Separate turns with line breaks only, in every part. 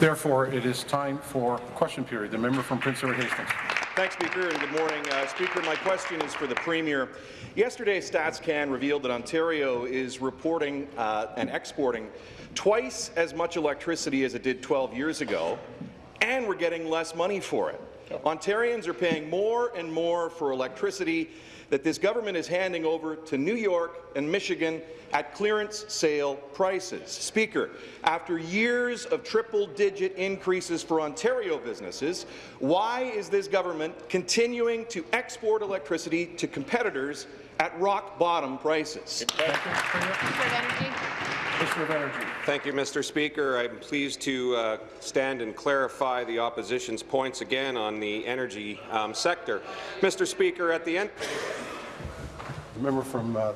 Therefore, it is time for question period. The member from Prince Edward Hastings.
Thanks, Speaker, and good morning. Uh, Speaker, my question is for the Premier. Yesterday, StatsCan revealed that Ontario is reporting uh, and exporting twice as much electricity as it did 12 years ago, and we're getting less money for it. Ontarians are paying more and more for electricity that this government is handing over to New York and Michigan at clearance sale prices. Speaker, after years of triple-digit increases for Ontario businesses, why is this government continuing to export electricity to competitors at rock-bottom prices?
Minister of Energy.
Thank you, Mr. Speaker. I'm pleased to uh, stand and clarify the opposition's points again on the energy um, sector. Mr. Speaker, at the end.
The member from uh,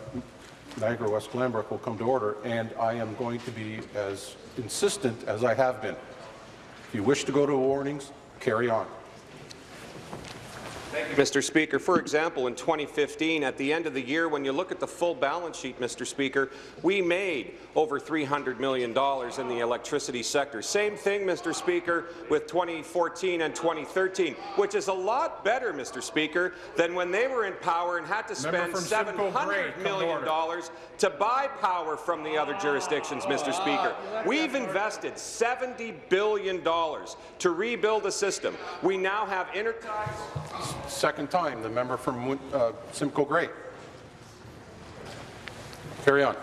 Niagara West Glanbrook will come to order, and I am going to be as insistent as I have been. If you wish to go to warnings, carry on.
You, Mr. Speaker. For example, in 2015, at the end of the year, when you look at the full balance sheet, Mr. Speaker, we made over $300 million in the electricity sector. Same thing, Mr. Speaker, with 2014 and 2013, which is a lot better, Mr. Speaker, than when they were in power and had to spend $700 million to buy power from the other jurisdictions, Mr. Speaker. We've invested $70 billion to rebuild a system. We now have interties
Second time, the member from uh, Simcoe Grey. Carry on.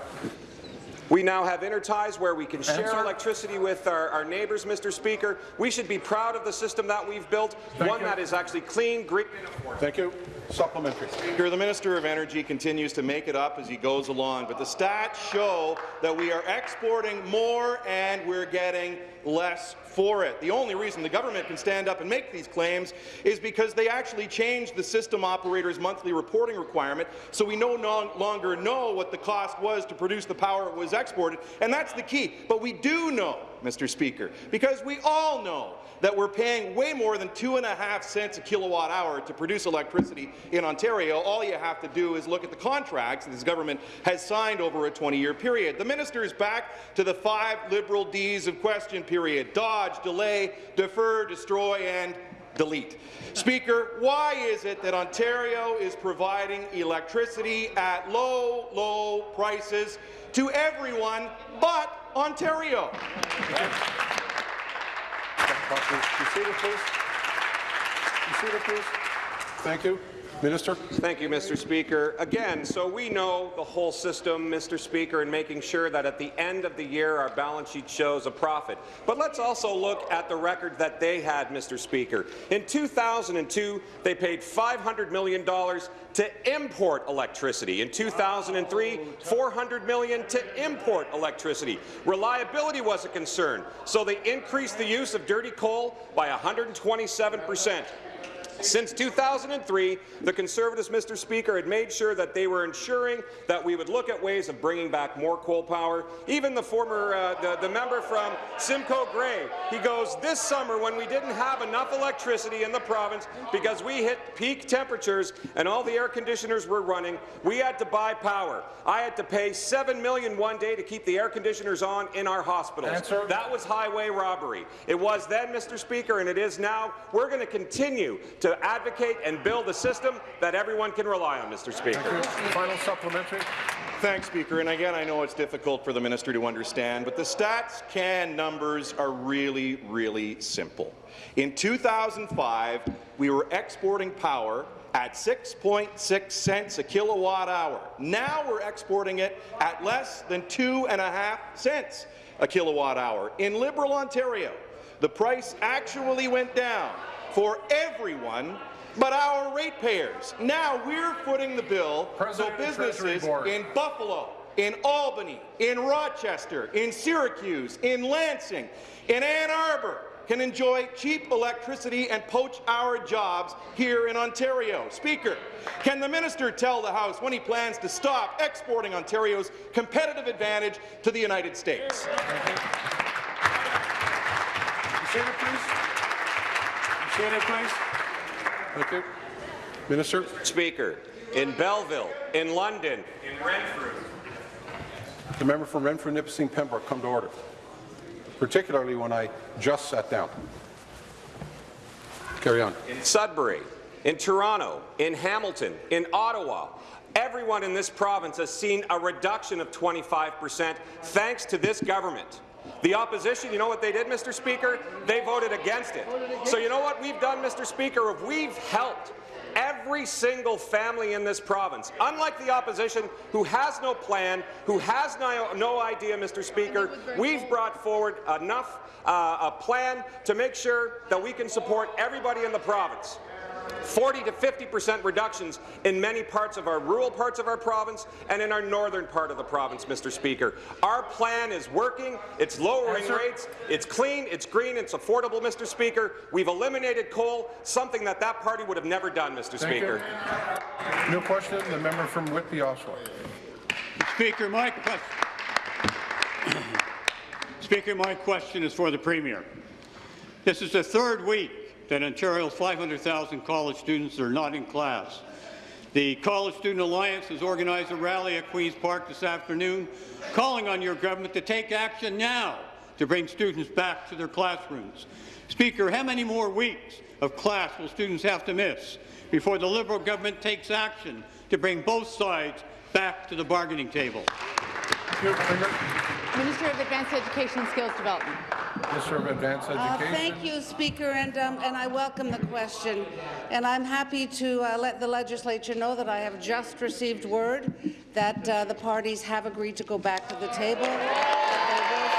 We now have interties where we can share
Answer.
electricity with our, our, neighbours, Mr. Speaker. We should be proud of the system that we've built,
Thank
one
you.
that is actually clean, green, and affordable.
Thank you. Supplementary.
Speaker, the Minister of Energy continues to make it up as he goes along, but the stats show that we are exporting more and we're getting less for it. The only reason the government can stand up and make these claims is because they actually changed the system operator's monthly reporting requirement, so we no longer know what the cost was to produce the power it was exported, and that's the key. But we do know, Mr. Speaker, because we all know that we're paying way more than two and a half cents a kilowatt hour to produce electricity in Ontario. All you have to do is look at the contracts this government has signed over a 20-year period. The minister is back to the five Liberal Ds of question period, dodge, delay, defer, destroy, and delete. Speaker, why is it that Ontario is providing electricity at low, low prices to everyone but Ontario?
Thank you. Minister.
Thank you, Mr. Speaker. Again, so we know the whole system, Mr. Speaker, and making sure that at the end of the year our balance sheet shows a profit. But let's also look at the record that they had, Mr. Speaker. In 2002, they paid $500 million to import electricity. In 2003, $400 million to import electricity. Reliability was a concern, so they increased the use of dirty coal by 127 percent. Since 2003, the Conservatives, Mr. Speaker, had made sure that they were ensuring that we would look at ways of bringing back more coal power. Even the former, uh, the, the member from Simcoe Grey, he goes, this summer when we didn't have enough electricity in the province because we hit peak temperatures and all the air conditioners were running, we had to buy power. I had to pay 7 million one day to keep the air conditioners on in our hospitals.
Answer.
That was highway robbery. It was then, Mr. Speaker, and it is now. We're going to continue to advocate and build a system that everyone can rely on, Mr. Speaker.
Final supplementary.
Thanks, Speaker. And again, I know it's difficult for the minister to understand, but the StatsCan numbers are really, really simple. In 2005, we were exporting power at 6.6 cents a kilowatt hour. Now we're exporting it at less than two and a half cents a kilowatt hour. In Liberal Ontario, the price actually went down for everyone but our ratepayers. Now we're footing the bill
President
so businesses in Buffalo, in Albany, in Rochester, in Syracuse, in Lansing, in Ann Arbor can enjoy cheap electricity and poach our jobs here in Ontario. Speaker, can the minister tell the House when he plans to stop exporting Ontario's competitive advantage to the United States?
Seated, please. Seated, please. Thank you. Minister.
Speaker, in Belleville, in London, in Renfrew.
The member from Renfrew, Nipissing, Pembroke, come to order. particularly when I just sat down. Carry on.
in Sudbury, in Toronto, in Hamilton, in Ottawa. Everyone in this province has seen a reduction of 25 percent thanks to this government. The opposition, you know what they did, Mr. Speaker? They voted against it. So you know what we've done, Mr. Speaker? We've helped every single family in this province, unlike the opposition who has no plan, who has no, no idea, Mr. Speaker, we've brought forward enough uh, a plan to make sure that we can support everybody in the province. 40 to 50 percent reductions in many parts of our rural parts of our province and in our northern part of the province, Mr. Speaker. Our plan is working. It's lowering
Answer.
rates. It's clean. It's green. It's affordable, Mr. Speaker. We've eliminated coal, something that that party would have never done, Mr.
Thank you.
Speaker.
New question, the member from Whitby, Oshawa.
Speaker, my question. Speaker, my question is for the Premier. This is the third week that Ontario's 500,000 college students are not in class. The College Student Alliance has organized a rally at Queen's Park this afternoon, calling on your government to take action now to bring students back to their classrooms. Speaker, how many more weeks of class will students have to miss before the Liberal government takes action to bring both sides back to the bargaining table?
Minister of Advanced Education and Skills Development.
Minister of Advanced
Uh, Thank you, Speaker, and, um, and I welcome the question. And I'm happy to uh, let the legislature know that I have just received word that uh, the parties have agreed to go back to the table. that they will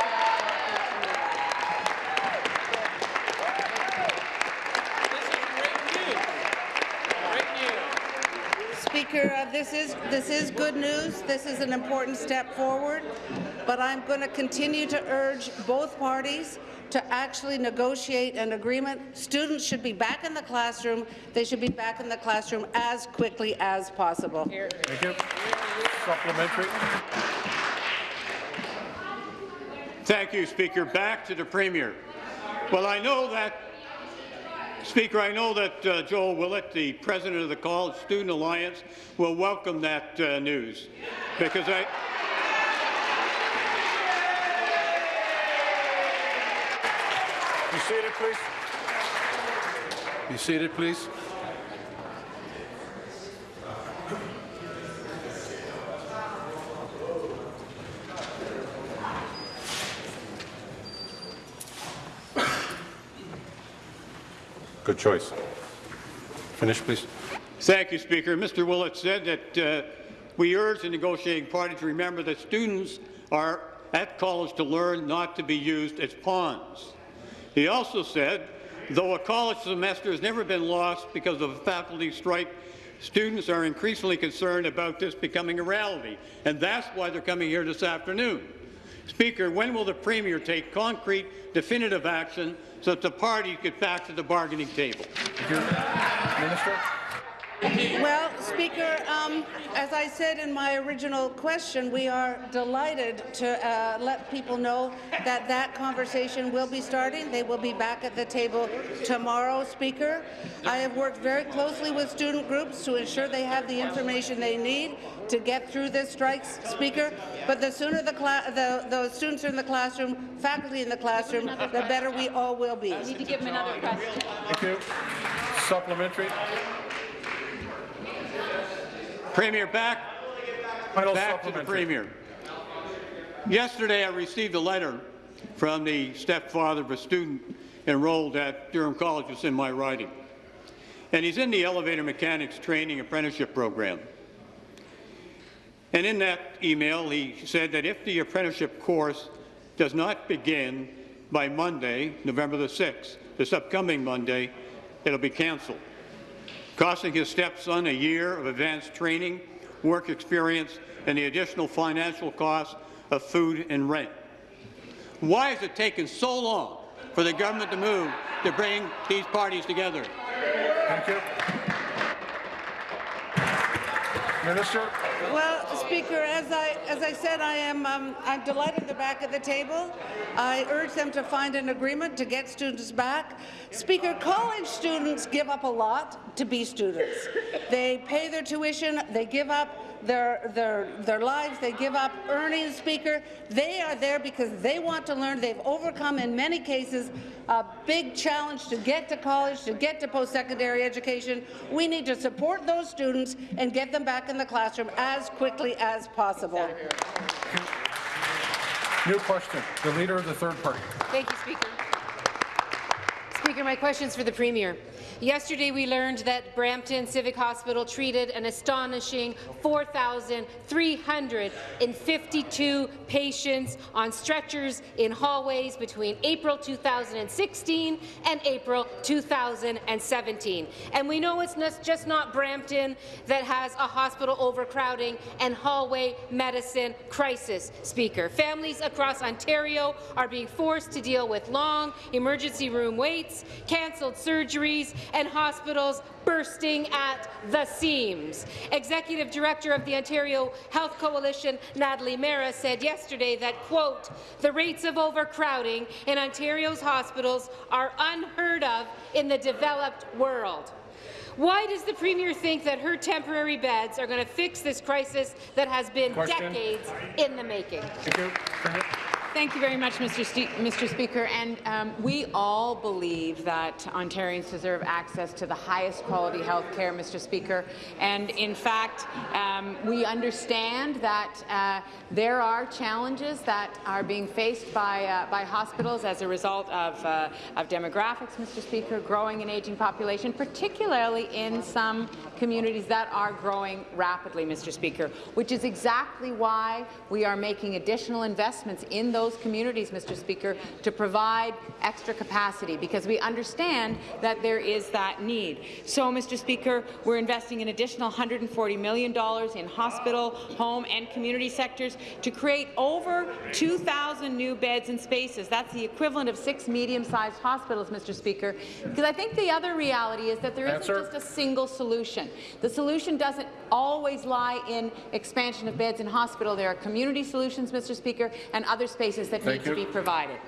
Speaker, uh, this is this is good news. This is an important step forward, but I'm going to continue to urge both parties to actually negotiate an agreement. Students should be back in the classroom. They should be back in the classroom as quickly as possible.
Thank you. Supplementary.
Thank you, Speaker. Back to the Premier. Well, I know that, Speaker, I know that uh, Joel Willett, the president of the College Student Alliance, will welcome that uh, news because I.
Be seated, please. Be seated, please. Good choice. Finish, please.
Thank you, Speaker. Mr. Willett said that uh, we urge the negotiating party to remember that students are at college to learn, not to be used as pawns. He also said, though a college semester has never been lost because of a faculty strike, students are increasingly concerned about this becoming a reality, and that's why they're coming here this afternoon. Speaker, when will the Premier take concrete, definitive action so that the parties get back to the bargaining table?
Minister.
Well, Speaker, um, as I said in my original question, we are delighted to uh, let people know that that conversation will be starting. They will be back at the table tomorrow, Speaker. I have worked very closely with student groups to ensure they have the information they need to get through this strike, Speaker. But the sooner the, the, the students are in the classroom, faculty in the classroom, the better we all will be.
You need to give him another question.
Thank you. Supplementary.
Premier, back
Final
Back to the. Premier. Yesterday, I received a letter from the stepfather of a student enrolled at Durham College. It's in my writing. And he's in the elevator mechanics training apprenticeship program. And in that email, he said that if the apprenticeship course does not begin by Monday, November the 6th, this upcoming Monday, it'll be canceled costing his stepson a year of advanced training, work experience, and the additional financial costs of food and rent. Why has it taken so long for the government to move to bring these parties together?
Thank you. Minister.
Well, Speaker, as I as I said, I am um, I'm delighted they're back of the table. I urge them to find an agreement to get students back. Speaker, college students give up a lot to be students. They pay their tuition. They give up their, their, their lives, they give up earnings, Speaker. They are there because they want to learn. They've overcome, in many cases, a big challenge to get to college, to get to post-secondary education. We need to support those students and get them back in the classroom as quickly as possible.
New question. The Leader of the Third Party.
Thank you, Speaker. Speaker, my question is for the Premier. Yesterday, we learned that Brampton Civic Hospital treated an astonishing 4,352 patients on stretchers in hallways between April 2016 and April 2017. And we know it's just not Brampton that has a hospital overcrowding and hallway medicine crisis, Speaker. Families across Ontario are being forced to deal with long emergency room waits, cancelled surgeries, and hospitals bursting at the seams. Executive Director of the Ontario Health Coalition, Natalie Mehra, said yesterday that, quote, the rates of overcrowding in Ontario's hospitals are unheard of in the developed world. Why does the Premier think that her temporary beds are going to fix this crisis that has been
Question.
decades in the making?
Thank you.
Very much, Mr. Mr. Speaker. And um, we all believe that Ontarians deserve access to the highest quality health care, Mr. Speaker. And in fact, um, we understand that uh, there are challenges that are being faced by, uh, by hospitals as a result of, uh, of demographics, Mr. Speaker, growing and aging population, particularly in some communities that are growing rapidly, Mr. Speaker, which is exactly why we are making additional investments in those communities, Mr. Speaker, to provide extra capacity, because we understand that there is that need. So, Mr. Speaker, we're investing an additional $140 million in hospital, home and community sectors to create over 2,000 new beds and spaces. That's the equivalent of six medium-sized hospitals, Mr. Speaker. Because I think the other reality is that there not just a single solution. The solution doesn't always lie in expansion of beds in hospital. There are community solutions, Mr. Speaker, and other spaces that
Thank
need
you.
to be provided.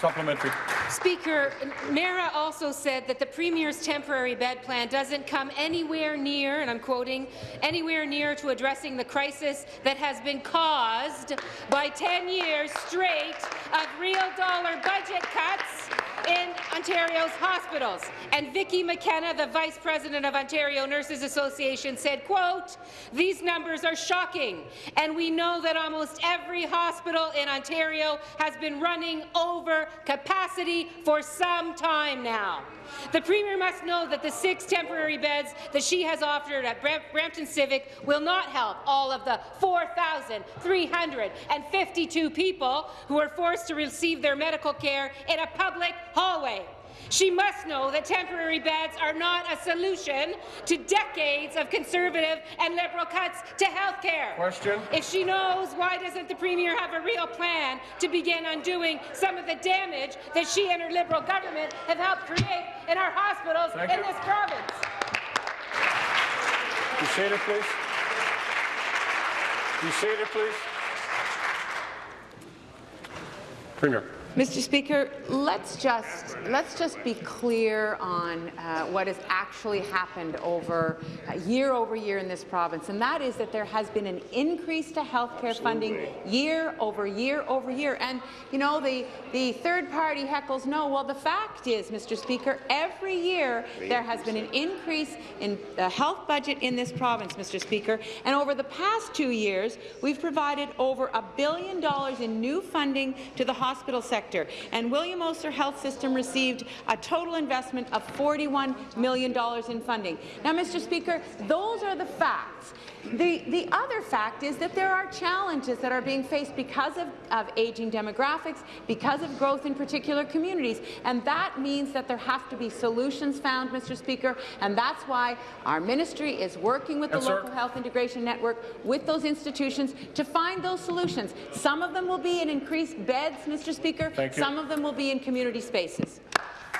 Supplementary.
Speaker, Mehra also said that the Premier's temporary bed plan doesn't come anywhere near, and I'm quoting, anywhere near to addressing the crisis that has been caused by 10 years straight of real dollar budget cuts in Ontario's hospitals. And Vicki McKenna, the Vice President of Ontario Nurses Association, said, quote, these numbers are shocking, and we know that almost every hospital in Ontario has been running over capacity for some time now. The Premier must know that the six temporary beds that she has offered at Bram Brampton Civic will not help all of the 4,352 people who are forced to receive their medical care in a public hallway. She must know that temporary beds are not a solution to decades of Conservative and Liberal cuts to health care.
Question.
If she knows, why doesn't the Premier have a real plan to begin undoing some of the damage that she and her Liberal government have helped create in our hospitals
Thank
in
you.
this province?
Be seated, please. Be seated, please. Premier.
Mr. Speaker, let's just let's just be clear on uh, what has actually happened over uh, year over year in this province, and that is that there has been an increase to healthcare funding year over year over year. And you know the the third party heckles no. Well, the fact is, Mr. Speaker, every year there has been an increase in the health budget in this province, Mr. Speaker, and over the past two years we've provided over a billion dollars in new funding to the hospital sector. And William Osler Health System received a total investment of $41 million in funding. Now, Mr. Speaker, those are the facts. The, the other fact is that there are challenges that are being faced because of, of aging demographics, because of growth in particular communities, and that means that there have to be solutions found, Mr. Speaker, and that's why our ministry is working with the
Yes, sir.
local health integration network, with those institutions, to find those solutions. Some of them will be in increased beds, Mr. Speaker.
Thank you.
Some of them will be in community spaces.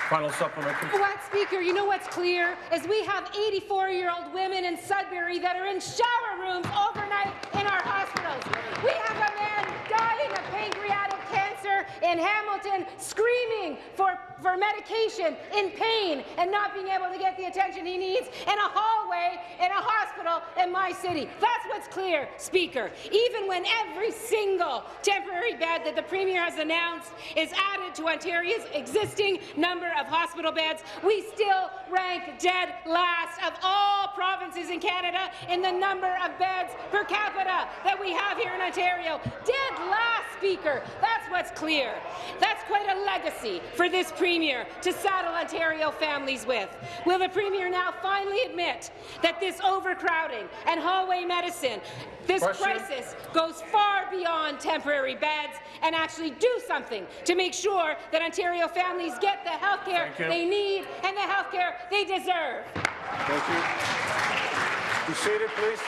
Final supplementary.
What, Speaker, you know what's clear is we have 84-year-old women in Sudbury that are in shower rooms overnight in our hospitals. We have a man dying of pancreatic cancer in Hamilton screaming for, for medication in pain and not being able to get the attention he needs in a hallway in a hospital in my city. That's what's clear, Speaker. Even when every single temporary bed that the Premier has announced is added to Ontario's existing number of hospital beds, we still rank dead last of all provinces in Canada in the number of beds per capita that we have here in Ontario. Dead last, Speaker. That's what's clear. That's quite a legacy for this Premier to saddle Ontario families with. Will the Premier now finally admit that this overcrowding and hallway medicine, this
Question.
crisis goes far beyond temporary beds and actually do something to make sure that Ontario families get the health care they need and the health care they deserve?
Thank you. Be seated, please.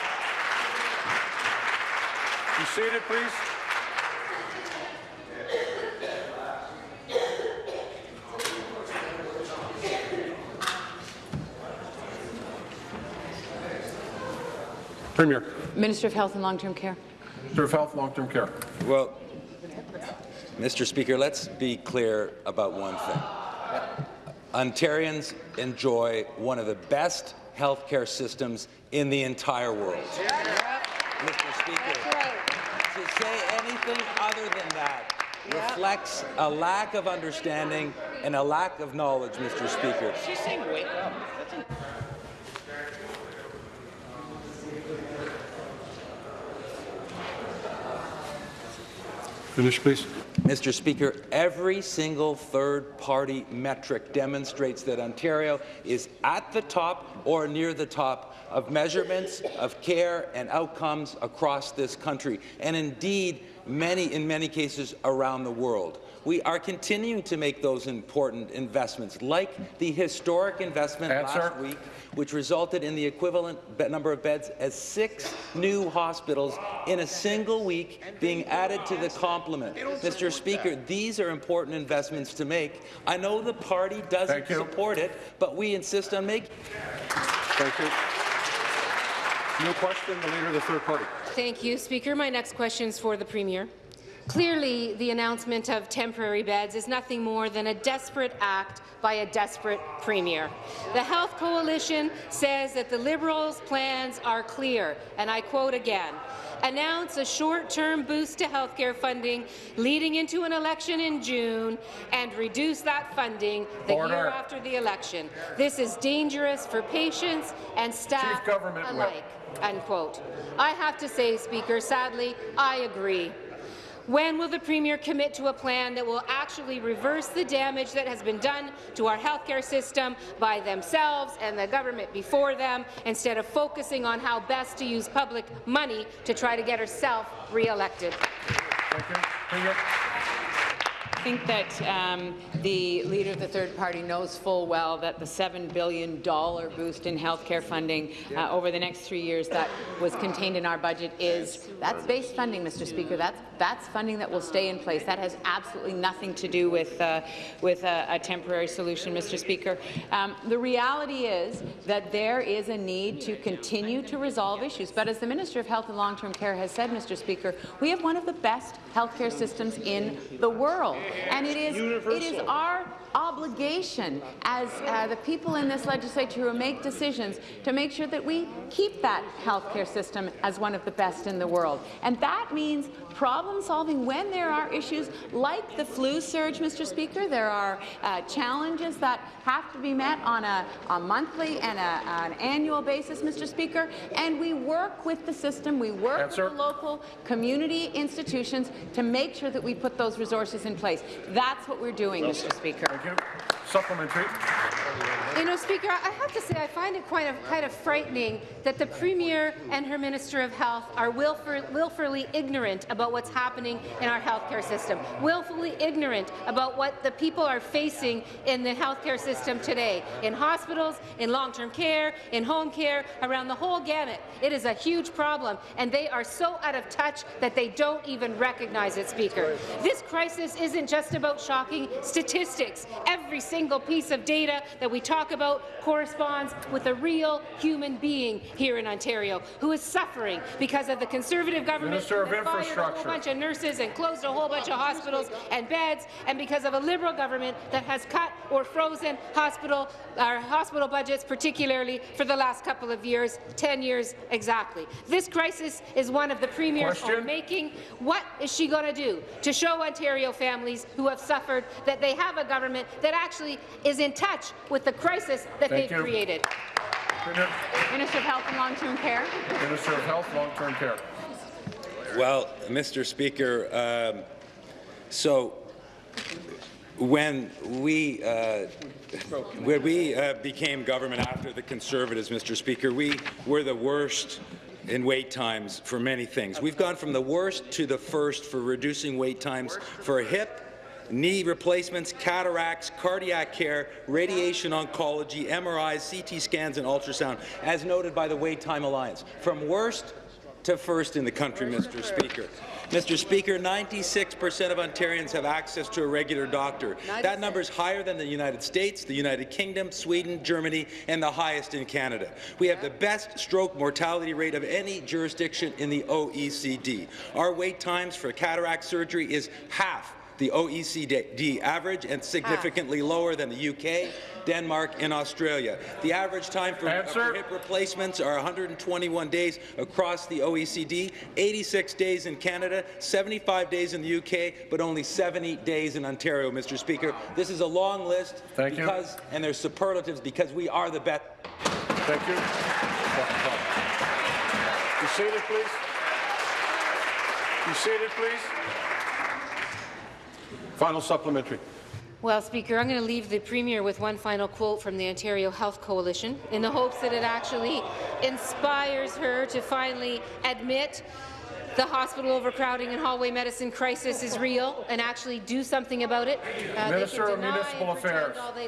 Be seated, please. Premier,
Minister of Health and Long-Term Care.
Minister of Health, Long-Term Care.
Well, Mr. Speaker, let's be clear about one thing. Ontarians enjoy one of the best health care systems in the entire world. Mr. Speaker, to say anything other than that reflects a lack of understanding and a lack of knowledge, Mr. Speaker.
Finish, please.
Mr. Speaker, every single third-party metric demonstrates that Ontario is at the top or near the top of measurements of care and outcomes across this country, and indeed, many, in many cases, around the world. We are continuing to make those important investments, like the historic investment
Answer.
last week, which resulted in the equivalent number of beds as six new hospitals in a single week being added to the complement. Mr. Speaker, these are important investments to make. I know the party doesn't support it, but we insist on making
Thank you. New question, the Leader of the Third Party.
Thank you, Speaker. My next question is for the Premier. Clearly, the announcement of temporary beds is nothing more than a desperate act by a desperate Premier. The Health Coalition says that the Liberals' plans are clear, and I quote again, announce a short-term boost to healthcare funding leading into an election in June and reduce that funding the
Order.
year after the election. This is dangerous for patients and staff
Government Whip.
alike unquote. I have to say, Speaker, sadly, I agree. When will the Premier commit to a plan that will actually reverse the damage that has been done to our healthcare system by themselves and the government before them, instead of focusing on how best to use public money to try to get herself re-elected?
Thank you. Premier.
I think that um, the Leader of the Third Party knows full well that the $7 billion boost in healthcare funding uh, over the next three years that was contained in our budget is that's base funding, Mr. Speaker. That's that's funding that will stay in place. That has absolutely nothing to do with uh, with a, a temporary solution, Mr. Speaker. Um, the reality is that there is a need to continue to resolve issues. But as the Minister of Health and Long-Term Care has said, Mr. Speaker, we have one of the best healthcare systems in the world. And it is, it is our obligation as uh, the people in this legislature who make decisions to make sure that we keep that healthcare system as one of the best in the world. And that means problem solving when there are issues like the flu surge, Mr. Speaker. There are uh, challenges that have to be met on a, a monthly and a, an annual basis, Mr. Speaker. And we work with the system, we work with the local community institutions to make sure that we put those resources in place. That's what we're doing, Mr. Speaker.
Thank you. Supplementary.
You know, Speaker, I have to say I find it quite of, kind of frightening that the Premier and her Minister of Health are willful, willfully ignorant about what's happening in our healthcare system, willfully ignorant about what the people are facing in the healthcare system today, in hospitals, in long-term care, in home care, around the whole gamut. It is a huge problem, and they are so out of touch that they don't even recognize it, Speaker. This crisis isn't just about shocking statistics. Every single piece of data that we talk about corresponds with a real human being here in Ontario who is suffering because of the Conservative government
Minister
that fired a whole bunch of nurses and closed a whole bunch of hospitals and beds, and because of a Liberal government that has cut or frozen hospital, our hospital budgets, particularly for the last couple of years, 10 years exactly. This crisis is one of the Premier's own making. What is she going to do to show Ontario families who have suffered that they have a government that actually is in touch with the crisis that
Thank
they've
you.
created?
Minister of Health and Long-Term Care.
Minister of Health, Long-Term Care.
Well, Mr. Speaker, um, so when we uh, when we uh, became government after the Conservatives, Mr. Speaker, we were the worst in wait times for many things. We've gone from the worst to the first for reducing wait times for hip, knee replacements, cataracts, cardiac care, radiation oncology, MRIs, CT scans, and ultrasound, as noted by the Wait Time Alliance. From worst to first in the country, Mr. Speaker. Mr. Speaker, 96% of Ontarians have access to a regular doctor. That number is higher than the United States, the United Kingdom, Sweden, Germany, and the highest in Canada. We have the best stroke mortality rate of any jurisdiction in the OECD. Our wait times for cataract surgery is half the OECD average and significantly ah. lower than the UK, Denmark, and Australia. The average time for,
Answer.
for hip replacements are 121 days across the OECD, 86 days in Canada, 75 days in the UK, but only 70 days in Ontario, Mr. Speaker. This is a long list
Thank you.
because, and there's superlatives because we are the best.
Thank you. Be seated, please. Be seated, please. Final supplementary.
Well, Speaker, I'm going to leave the Premier with one final quote from the Ontario Health Coalition in the hopes that it actually inspires her to finally admit the hospital overcrowding and hallway medicine crisis is real and actually do something about it. Uh, they
Minister of Municipal Affairs.
all they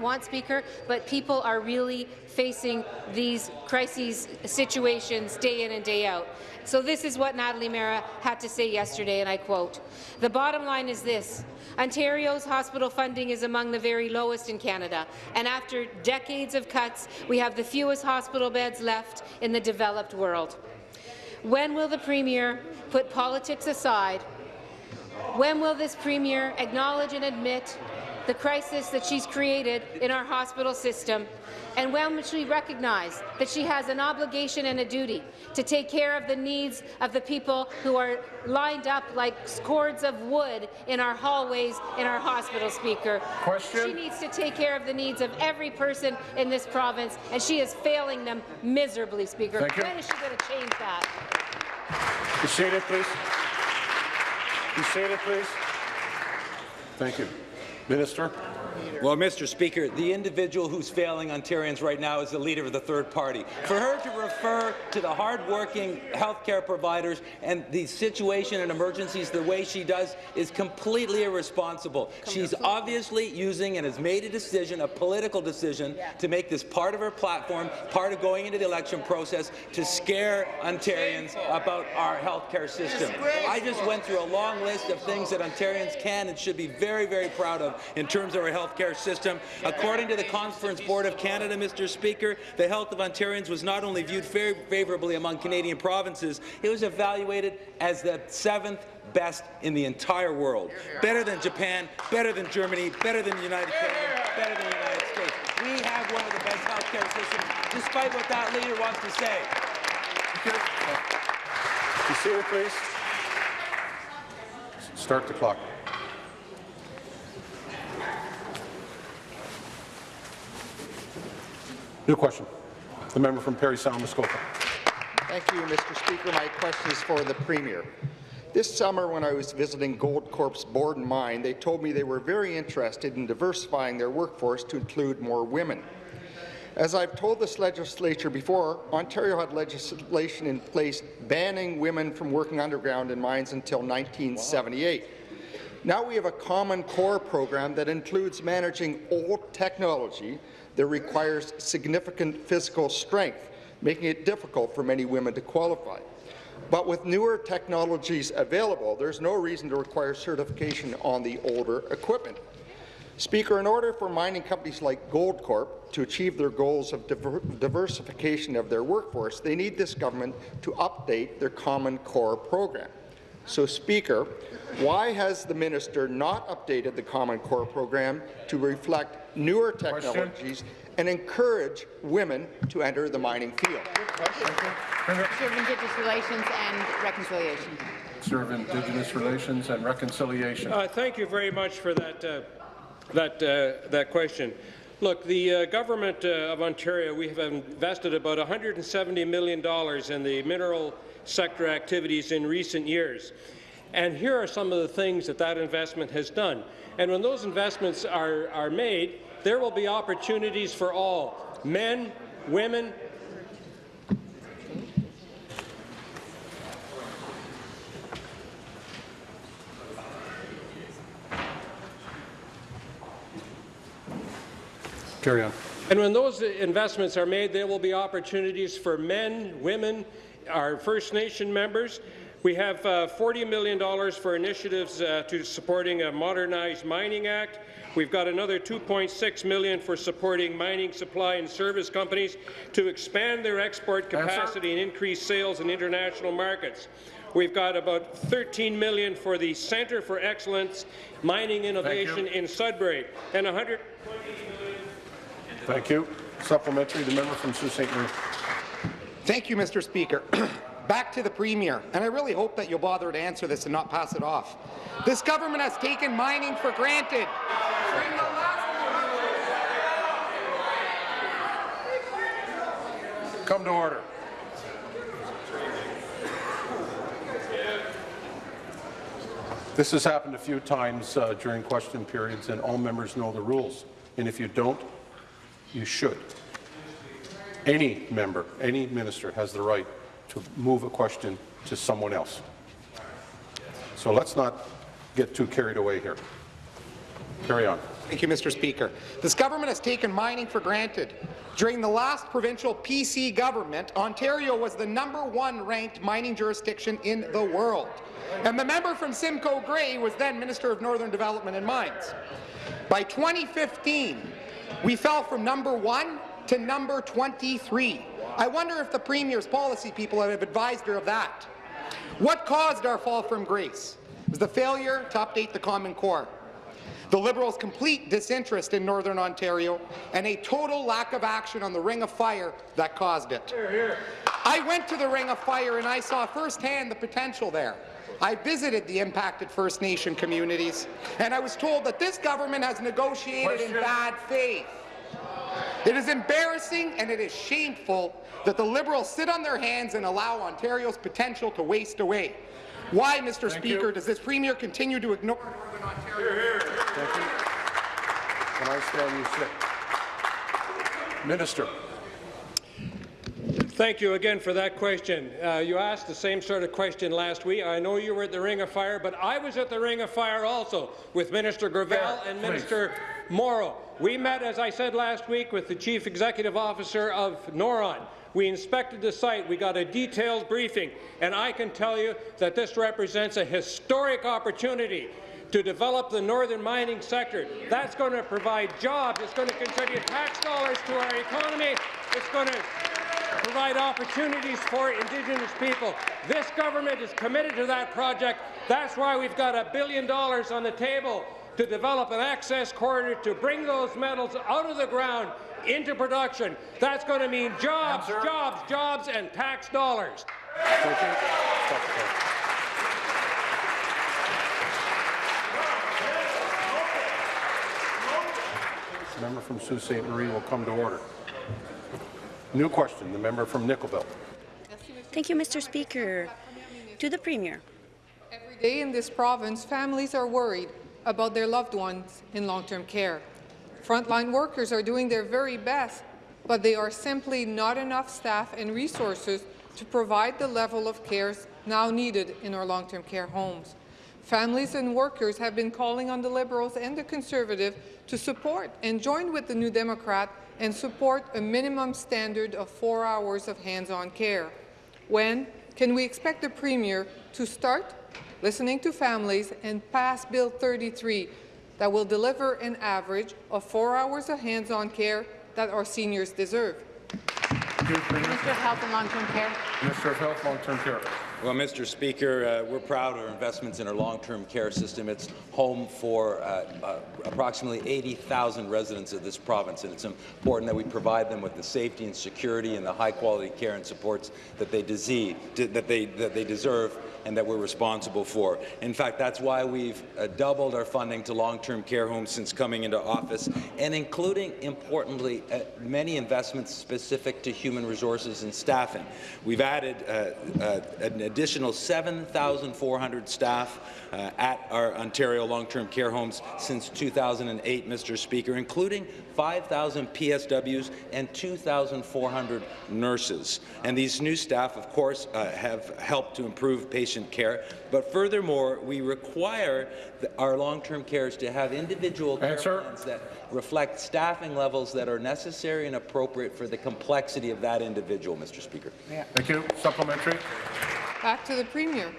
want, Speaker, but people are really facing these crises situations day in and day out. So this is what Natalie Mehra had to say yesterday, and I quote, The bottom line is this. Ontario's hospital funding is among the very lowest in Canada, and after decades of cuts, we have the fewest hospital beds left in the developed world. When will the Premier put politics aside? When will this Premier acknowledge and admit the crisis that she's created in our hospital system? And when she recognize that she has an obligation and a duty to take care of the needs of the people who are lined up like cords of wood in our hallways in our hospital, Speaker?
Question?
She needs to take care of the needs of every person in this province, and she is failing them miserably, Speaker.
Thank you.
When is she going to change that?
You Be seated, please. You Be seated, please. Thank you. Minister.
Well, Mr. Speaker, the individual who's failing Ontarians right now is the leader of the third party. For her to refer to the hardworking healthcare providers and the situation and emergencies the way she does is completely irresponsible. She's obviously using and has made a decision, a political decision, to make this part of her platform, part of going into the election process, to scare Ontarians about our healthcare system. I just went through a long list of things that Ontarians can and should be very, very proud of in terms of our healthcare system. According to the Conference Board of Canada, Mr. Speaker, the health of Ontarians was not only viewed very favorably among Canadian provinces, it was evaluated as the seventh best in the entire world. Better than Japan, better than Germany, better than the United Kingdom, better than the United States. We have one of the best healthcare systems, despite what that leader wants to say.
Be seated, please. Start the clock. New question. The member from Parry Sound, Muskoka.
Thank you, Mr. Speaker. My question is for the Premier. This summer, when I was visiting Goldcorp's Borden mine, they told me they were very interested in diversifying their workforce to include more women. As I've told this legislature before, Ontario had legislation in place banning women from working underground in mines until 1978. Now we have a common core program that includes managing old technology that requires significant physical strength, making it difficult for many women to qualify. But with newer technologies available, there's no reason to require certification on the older equipment. Speaker, in order for mining companies like Goldcorp to achieve their goals of diver diversification of their workforce, they need this government to update their Common Core program. So, Speaker, why has the minister not updated the Common Core program to reflect newer technologies and encourage women to enter the mining field?
Minister of Indigenous Relations and Reconciliation.
Minister of Indigenous Relations and Reconciliation.
Uh, thank you very much for that, uh, that, uh, that question. Look, the uh, government uh, of Ontario, we have invested about $170 million in the mineral sector activities in recent years. And here are some of the things that that investment has done. And when those investments are, are made, there will be opportunities for all, men, women,
Carry on.
And when those investments are made, there will be opportunities for men, women, our First Nation members. We have uh, $40 million for initiatives uh, to supporting a modernized mining act. We've got another 2.6 million for supporting mining supply and service companies to expand their export capacity and increase sales in international markets. We've got about 13 million for the Centre for Excellence Mining Innovation in Sudbury and 100
Thank you. Supplementary, the member from Sault Ste. Marie.
Thank you, Mr. Speaker. Back to the Premier, and I really hope that you'll bother to answer this and not pass it off. This government has taken mining for granted.
Come to order. This has happened a few times uh, during question periods, and all members know the rules. And if you don't, you should. Any member, any minister has the right to move a question to someone else. So let's not get too carried away here. Carry on.
Thank you, Mr. Speaker. This government has taken mining for granted. During the last provincial PC government, Ontario was the number one ranked mining jurisdiction in the world. And the member from Simcoe Grey was then Minister of Northern Development and Mines. By 2015, we fell from number one to number 23. I wonder if the Premier's policy people have advised her of that. What caused our fall from grace? It was the failure to update the Common Core, the Liberals' complete disinterest in Northern Ontario, and a total lack of action on the Ring of Fire that caused it. Hear, hear. I went to the Ring of Fire and I saw firsthand the potential there. I visited the impacted First Nation communities, and I was told that this government has negotiated Question. in bad faith. It is embarrassing and it is shameful that the Liberals sit on their hands and allow Ontario's potential to waste away. Why, Mr. Thank Speaker, you. does this Premier continue to ignore Northern Ontario? Hear, hear.
Thank you. Can I stand you sit? Minister.
Thank you again for that question. Uh, you asked the same sort of question last week. I know you were at the Ring of Fire, but I was at the Ring of Fire also with Minister Gravelle and Minister Mauro. We met, as I said last week, with the Chief Executive Officer of Noront. We inspected the site. We got a detailed briefing, and I can tell you that this represents a historic opportunity to develop the northern mining sector. That's going to provide jobs. It's going to contribute tax dollars to our economy. It's going to provide opportunities for Indigenous people. This government is committed to that project. That's why we've got a billion dollars on the table to develop an access corridor to bring those metals out of the ground into production. That's going to mean jobs, Answer. jobs, jobs, and tax dollars.
Member from Sault Ste. Marie will come to order. New question, the member from Nickel Belt.
Thank you, Mr. Speaker. To the Premier.
Every day in this province, families are worried about their loved ones in long-term care. Frontline workers are doing their very best, but they are simply not enough staff and resources to provide the level of care now needed in our long-term care homes. Families and workers have been calling on the Liberals and the Conservative to support and join with the New Democrat and support a minimum standard of four hours of hands-on care. When can we expect the Premier to start listening to families and pass Bill 33 that will deliver an average of four hours of hands-on care that our seniors deserve.
Minister of Health and Long-Term Care.
Minister of Health, Long-Term Care.
Well, Mr. Speaker, uh, we're proud of our investments in our long-term care system. It's home for uh, uh, approximately 80,000 residents of this province, and it's important that we provide them with the safety and security and the high-quality care and supports that they, disease, that, they, that they deserve and that we're responsible for. In fact, that's why we've uh, doubled our funding to long-term care homes since coming into office, and including, importantly, uh, many investments specific to human resources and staffing. We've added uh, uh an additional 7,400 staff uh, at our Ontario long-term care homes since 2008, Mr. Speaker, including 5,000 PSWs and 2,400 nurses. And these new staff, of course, uh, have helped to improve patient care. But furthermore, we require our long-term cares to have individual care
Answer.
plans that reflect staffing levels that are necessary and appropriate for the complexity of that individual, Mr. Speaker.
Yeah. Thank you. Supplementary.
Back to the Premier.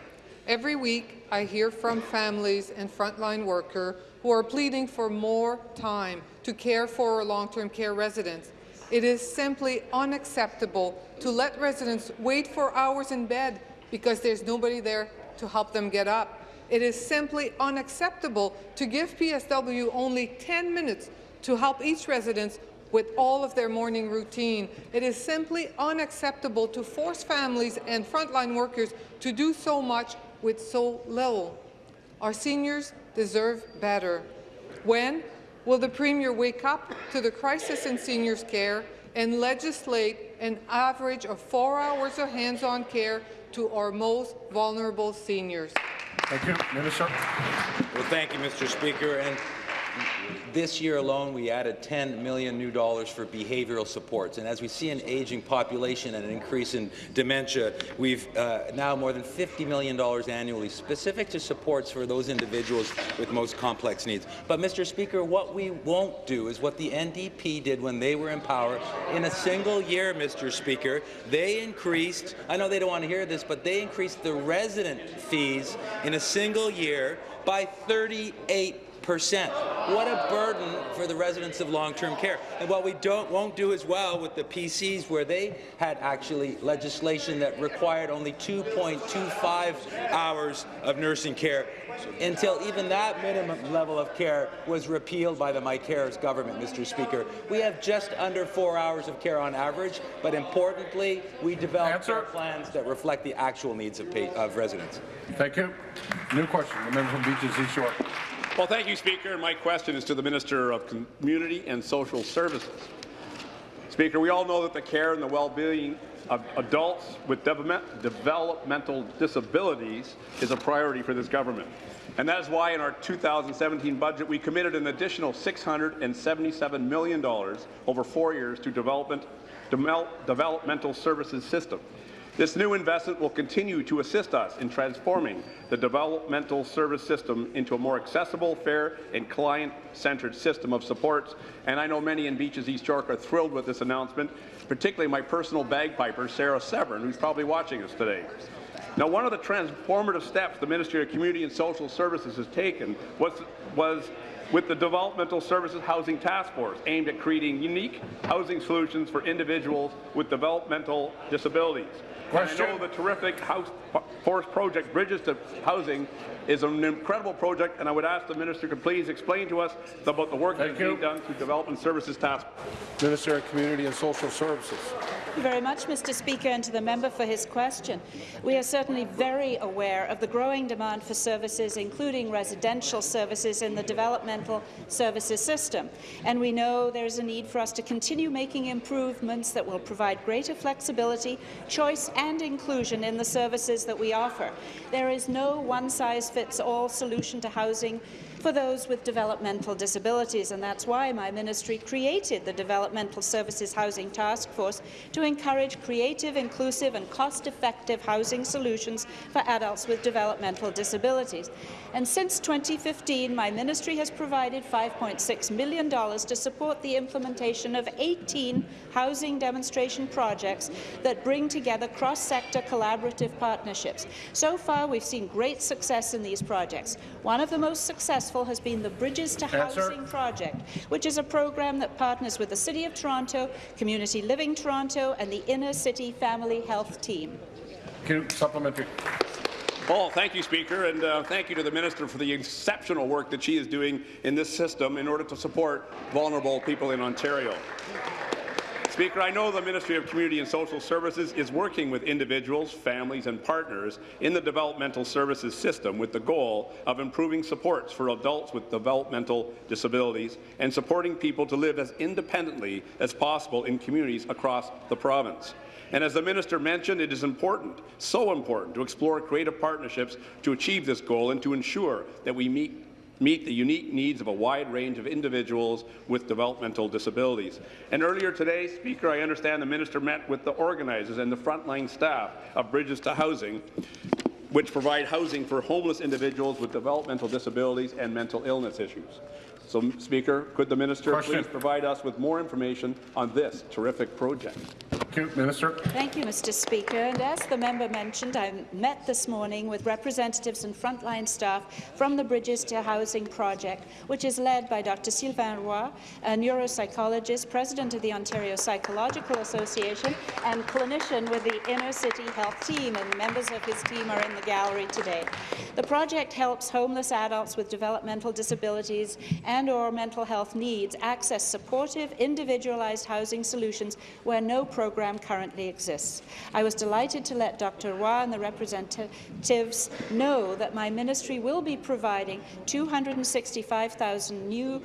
Every week, I hear from families and frontline workers who are pleading for more time to care for long-term care residents. It is simply unacceptable to let residents wait for hours in bed because there's nobody there to help them get up. It is simply unacceptable to give PSW only 10 minutes to help each resident with all of their morning routine. It is simply unacceptable to force families and frontline workers to do so much with so little. Our seniors deserve better. When will the Premier wake up to the crisis in seniors' care and legislate an average of four hours of hands-on care to our most vulnerable seniors?
Thank you. Minister.
Well, thank you, Mr. Speaker. And this year alone, we added 10 million new dollars for behavioral supports. And as we see an aging population and an increase in dementia, we've uh, now more than $50 million annually specific to supports for those individuals with most complex needs. But, Mr. Speaker, what we won't do is what the NDP did when they were in power. In a single year, Mr. Speaker, they increased, I know they don't want to hear this, but they increased the resident fees in a single year by 38 percent. What a burden for the residents of long-term care. And what we don't won't do as well with the PCs, where they had actually legislation that required only 2.25 hours of nursing care until even that minimum level of care was repealed by the Mike Harris government, Mr. Speaker. We have just under four hours of care on average, but importantly, we develop care plans that reflect the actual needs of, of residents.
Thank you. New question. The member from Beaches East York.
Well, thank you, Speaker. My question is to the Minister of Community and Social Services. Speaker, we all know that the care and the well-being of adults with developmental disabilities is a priority for this government. And that is why in our 2017 budget we committed an additional $677 million over four years to development, developmental services system. This new investment will continue to assist us in transforming the developmental service system into a more accessible, fair, and client-centered system of supports. And I know many in Beaches East York are thrilled with this announcement, particularly my personal bagpiper, Sarah Severn, who's probably watching us today. Now, one of the transformative steps the Ministry of Community and Social Services has taken was, was with the Developmental Services Housing Task Force, aimed at creating unique housing solutions for individuals with developmental disabilities. Question. I know the terrific House Force project, Bridges to Housing, is an incredible project, and I would ask the minister to please explain to us about the work that's being done through Development Services Task
Minister of Community and Social Services.
Thank you very much, Mr. Speaker, and to the member for his question. We are certainly very aware of the growing demand for services, including residential services in the developmental services system. And we know there is a need for us to continue making improvements that will provide greater flexibility, choice and inclusion in the services that we offer. There is no one-size-fits-all solution to housing for those with developmental disabilities, and that's why my ministry created the Developmental Services Housing Task Force to encourage creative, inclusive and cost-effective housing solutions for adults with developmental disabilities. And since 2015, my ministry has provided $5.6 million to support the implementation of 18 housing demonstration projects that bring together cross-sector collaborative partnerships. So far, we've seen great success in these projects. One of the most successful instrumental has been the Bridges to
Answer.
Housing project, which is a program that partners with the City of Toronto, Community Living Toronto, and the Inner City Family Health Team.
Thank you. Supplementary.
Oh, thank you, Speaker, and uh, thank you to the Minister for the exceptional work that she is doing in this system in order to support vulnerable people in Ontario. Speaker, I know the Ministry of Community and Social Services is working with individuals, families and partners in the developmental services system with the goal of improving supports for adults with developmental disabilities and supporting people to live as independently as possible in communities across the province. And as the minister mentioned, it is important, so important, to explore creative partnerships to achieve this goal and to ensure that we meet meet the unique needs of a wide range of individuals with developmental disabilities. And earlier today, Speaker, I understand the minister met with the organizers and the frontline staff of Bridges to Housing, which provide housing for homeless individuals with developmental disabilities and mental illness issues. So, Speaker, could the minister
Question.
please provide us with more information on this terrific project?
Thank you. Minister.
Thank you, Mr. Speaker. And as the member mentioned, I met this morning with representatives and frontline staff from the Bridges to Housing project, which is led by Dr. Sylvain Roy, a neuropsychologist, president of the Ontario Psychological Association, and clinician with the Inner City Health Team, and members of his team are in the gallery today. The project helps homeless adults with developmental disabilities and or mental health needs access supportive, individualized housing solutions where no program currently exists. I was delighted to let Dr. Roy and the representatives know that my ministry will be providing 265,000 new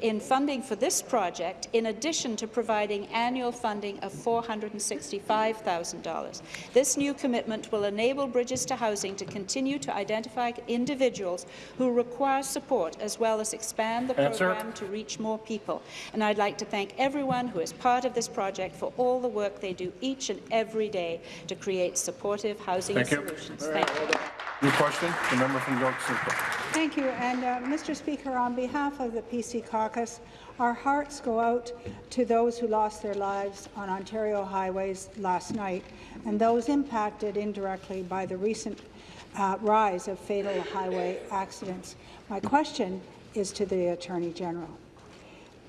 in funding for this project, in addition to providing annual funding of $465,000. This new commitment will enable Bridges to Housing to continue to identify individuals who require support, as well as expand the program to reach more people. And I'd like to thank everyone who is part of this project for all the work they do each and every day to create supportive housing
Thank you.
solutions. Thank you.
New question. The member from York Central.
Thank you. And, uh, Mr. Speaker, on behalf of the PC caucus, our hearts go out to those who lost their lives on Ontario highways last night and those impacted indirectly by the recent uh, rise of fatal highway accidents. My question is to the Attorney General.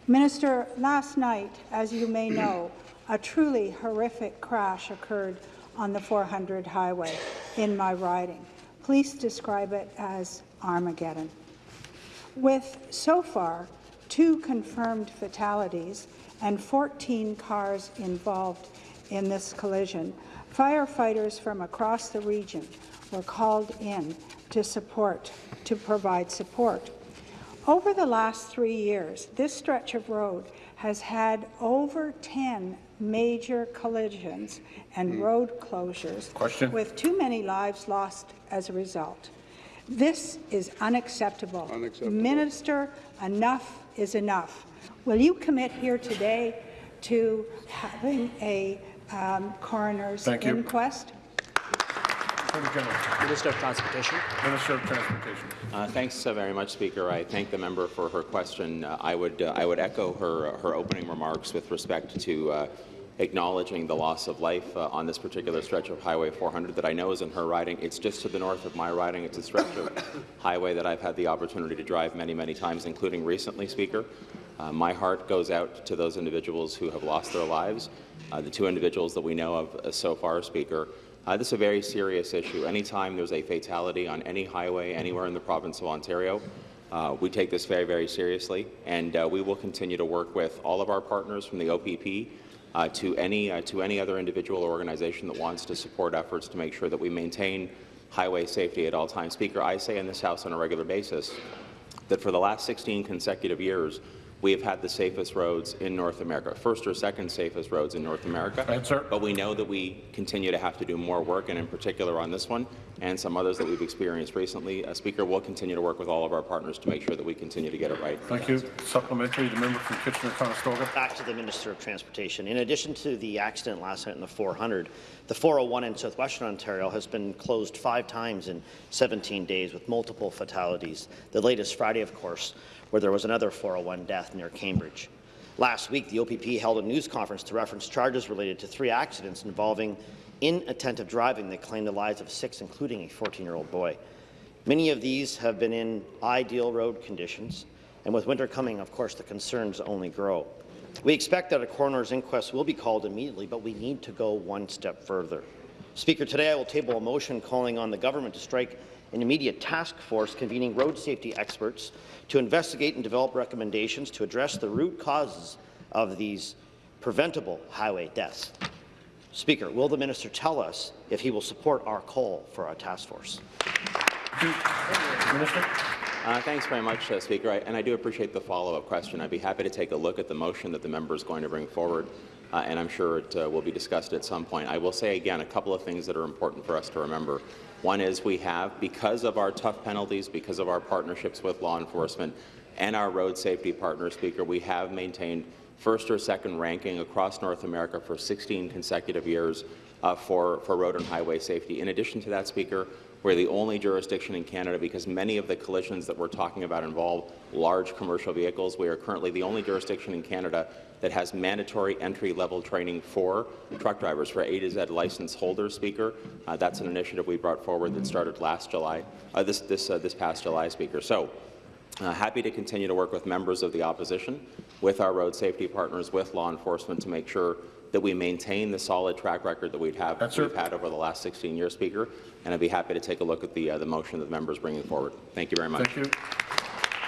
Minister, last night, as you may know, a truly horrific crash occurred on the 400 highway in my riding. Police describe it as Armageddon. With, so far, two confirmed fatalities and 14 cars involved in this collision, firefighters from across the region were called in to support, to provide support. Over the last three years, this stretch of road has had over 10 major collisions and road closures,
Question.
with too many lives lost as a result. This is unacceptable.
Unacceptable.
Minister, enough is enough. Will you commit here today to having a um, coroner's
Thank you.
inquest?
Attorney General.
Minister of Transportation.
Minister of Transportation.
Uh, thanks uh, very much, Speaker. I thank the member for her question. Uh, I would uh, I would echo her her opening remarks with respect to uh, acknowledging the loss of life uh, on this particular stretch of Highway 400 that I know is in her riding. It's just to the north of my riding. It's a stretch of highway that I've had the opportunity to drive many, many times, including recently, Speaker. Uh, my heart goes out to those individuals who have lost their lives. Uh, the two individuals that we know of uh, so far, Speaker, uh, this is a very serious issue. Anytime there's a fatality on any highway anywhere in the province of Ontario, uh, we take this very, very seriously, and uh, we will continue to work with all of our partners from the OPP uh, to any uh, to any other individual or organization that wants to support efforts to make sure that we maintain highway safety at all times. Speaker, I say in this House on a regular basis that for the last 16 consecutive years, we have had the safest roads in North America, first or second safest roads in North America.
Answer.
But we know that we continue to have to do more work, and in particular on this one and some others that we've experienced recently. Uh, Speaker, we'll continue to work with all of our partners to make sure that we continue to get it right.
Thank you. Supplementary. The member from Kitchener-Conestoga.
Back to the Minister of Transportation. In addition to the accident last night in the 400, the 401 in southwestern Ontario has been closed five times in 17 days with multiple fatalities. The latest Friday, of course, where there was another 401 death near Cambridge. Last week, the OPP held a news conference to reference charges related to three accidents involving inattentive driving that claimed the lives of six, including a 14-year-old boy. Many of these have been in ideal road conditions, and with winter coming, of course, the concerns only grow. We expect that a coroner's inquest will be called immediately, but we need to go one step further. Speaker, today I will table a motion calling on the government to strike an immediate task force convening road safety experts to investigate and develop recommendations to address the root causes of these preventable highway deaths. Speaker, will the minister tell us if he will support our call for a task force?
Minister. Uh, thanks very much, uh, Speaker. I, and I do appreciate the follow-up question. I'd be happy to take a look at the motion that the member is going to bring forward, uh, and I'm sure it uh, will be discussed at some point. I will say again a couple of things that are important for us to remember. One is we have, because of our tough penalties, because of our partnerships with law enforcement and our road safety partner, Speaker, we have maintained first or second ranking across North America for 16 consecutive years uh, for, for road and highway safety. In addition to that, Speaker, we're the only jurisdiction in Canada because many of the collisions that we're talking about involve large commercial vehicles. We are currently the only jurisdiction in Canada that has mandatory entry-level training for truck drivers, for A to Z license holders, Speaker. Uh, that's an initiative we brought forward that started last July, uh, this, this, uh, this past July, Speaker. So, uh, happy to continue to work with members of the opposition, with our road safety partners, with law enforcement to make sure that we maintain the solid track record that we've, have, we've had over the last 16 years, Speaker. And I'd be happy to take a look at the, uh, the motion that the member is bringing forward. Thank you very much.
Thank you.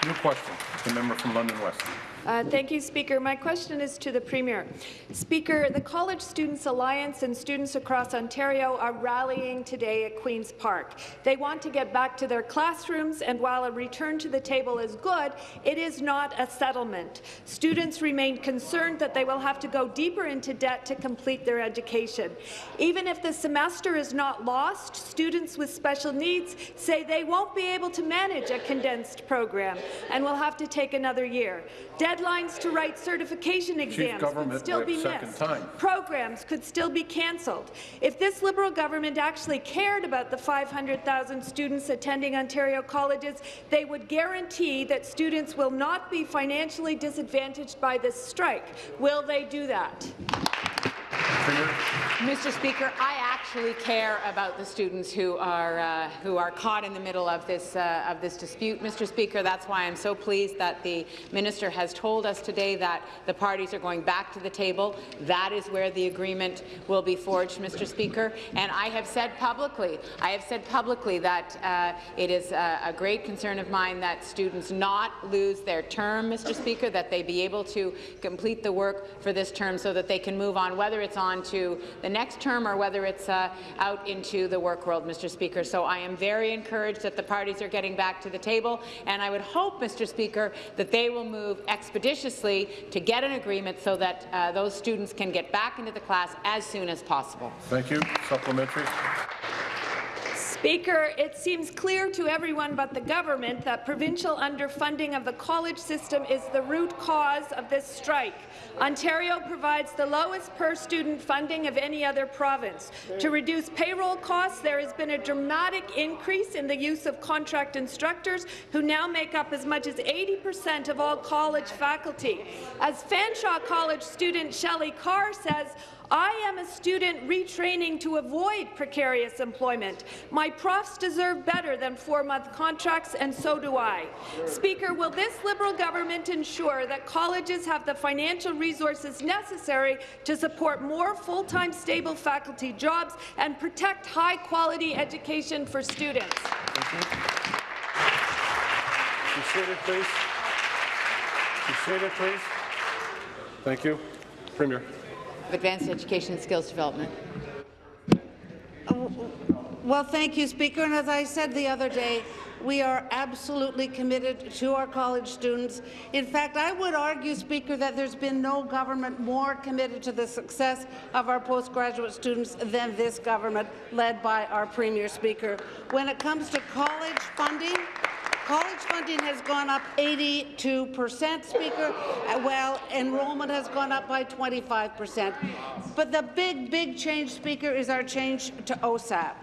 New question, the member from London West.
Uh, thank you, Speaker. My question is to the Premier. Speaker, the College Students Alliance and students across Ontario are rallying today at Queen's Park. They want to get back to their classrooms, and while a return to the table is good, it is not a settlement. Students remain concerned that they will have to go deeper into debt to complete their education. Even if the semester is not lost, students with special needs say they won't be able to manage a condensed program and will have to take another year. Deadlines to write certification exams could still be missed.
Time.
Programs could still be cancelled. If this Liberal government actually cared about the 500,000 students attending Ontario colleges, they would guarantee that students will not be financially disadvantaged by this strike. Will they do that?
Mr. Speaker, I actually care about the students who are uh, who are caught in the middle of this uh, of this dispute. Mr. Speaker, that's why I'm so pleased that the minister has told us today that the parties are going back to the table. That is where the agreement will be forged, Mr. Speaker. And I have said publicly, I have said publicly that uh, it is a, a great concern of mine that students not lose their term, Mr. Speaker, that they be able to complete the work for this term so that they can move on, whether it's on to the next term or whether it's uh, out into the work world, Mr. Speaker. So I am very encouraged that the parties are getting back to the table, and I would hope, Mr. Speaker, that they will move expeditiously to get an agreement so that uh, those students can get back into the class as soon as possible.
Thank you. Supplementary.
Speaker, it seems clear to everyone but the government that provincial underfunding of the college system is the root cause of this strike. Ontario provides the lowest per-student funding of any other province. To reduce payroll costs, there has been a dramatic increase in the use of contract instructors, who now make up as much as 80 percent of all college faculty. As Fanshawe College student Shelley Carr says, I am a student retraining to avoid precarious employment. My profs deserve better than four-month contracts, and so do I. Speaker, will this Liberal government ensure that colleges have the financial resources necessary to support more full-time stable faculty jobs and protect high-quality education for students?
Please. Please. Thank you. Premier.
Advanced Education and Skills Development.
Uh, well, thank you, Speaker. And as I said the other day, we are absolutely committed to our college students. In fact, I would argue, Speaker, that there's been no government more committed to the success of our postgraduate students than this government, led by our Premier Speaker. When it comes to college funding, College funding has gone up 82 percent, Speaker, uh, while enrollment has gone up by 25 percent. But the big, big change, Speaker, is our change to OSAP,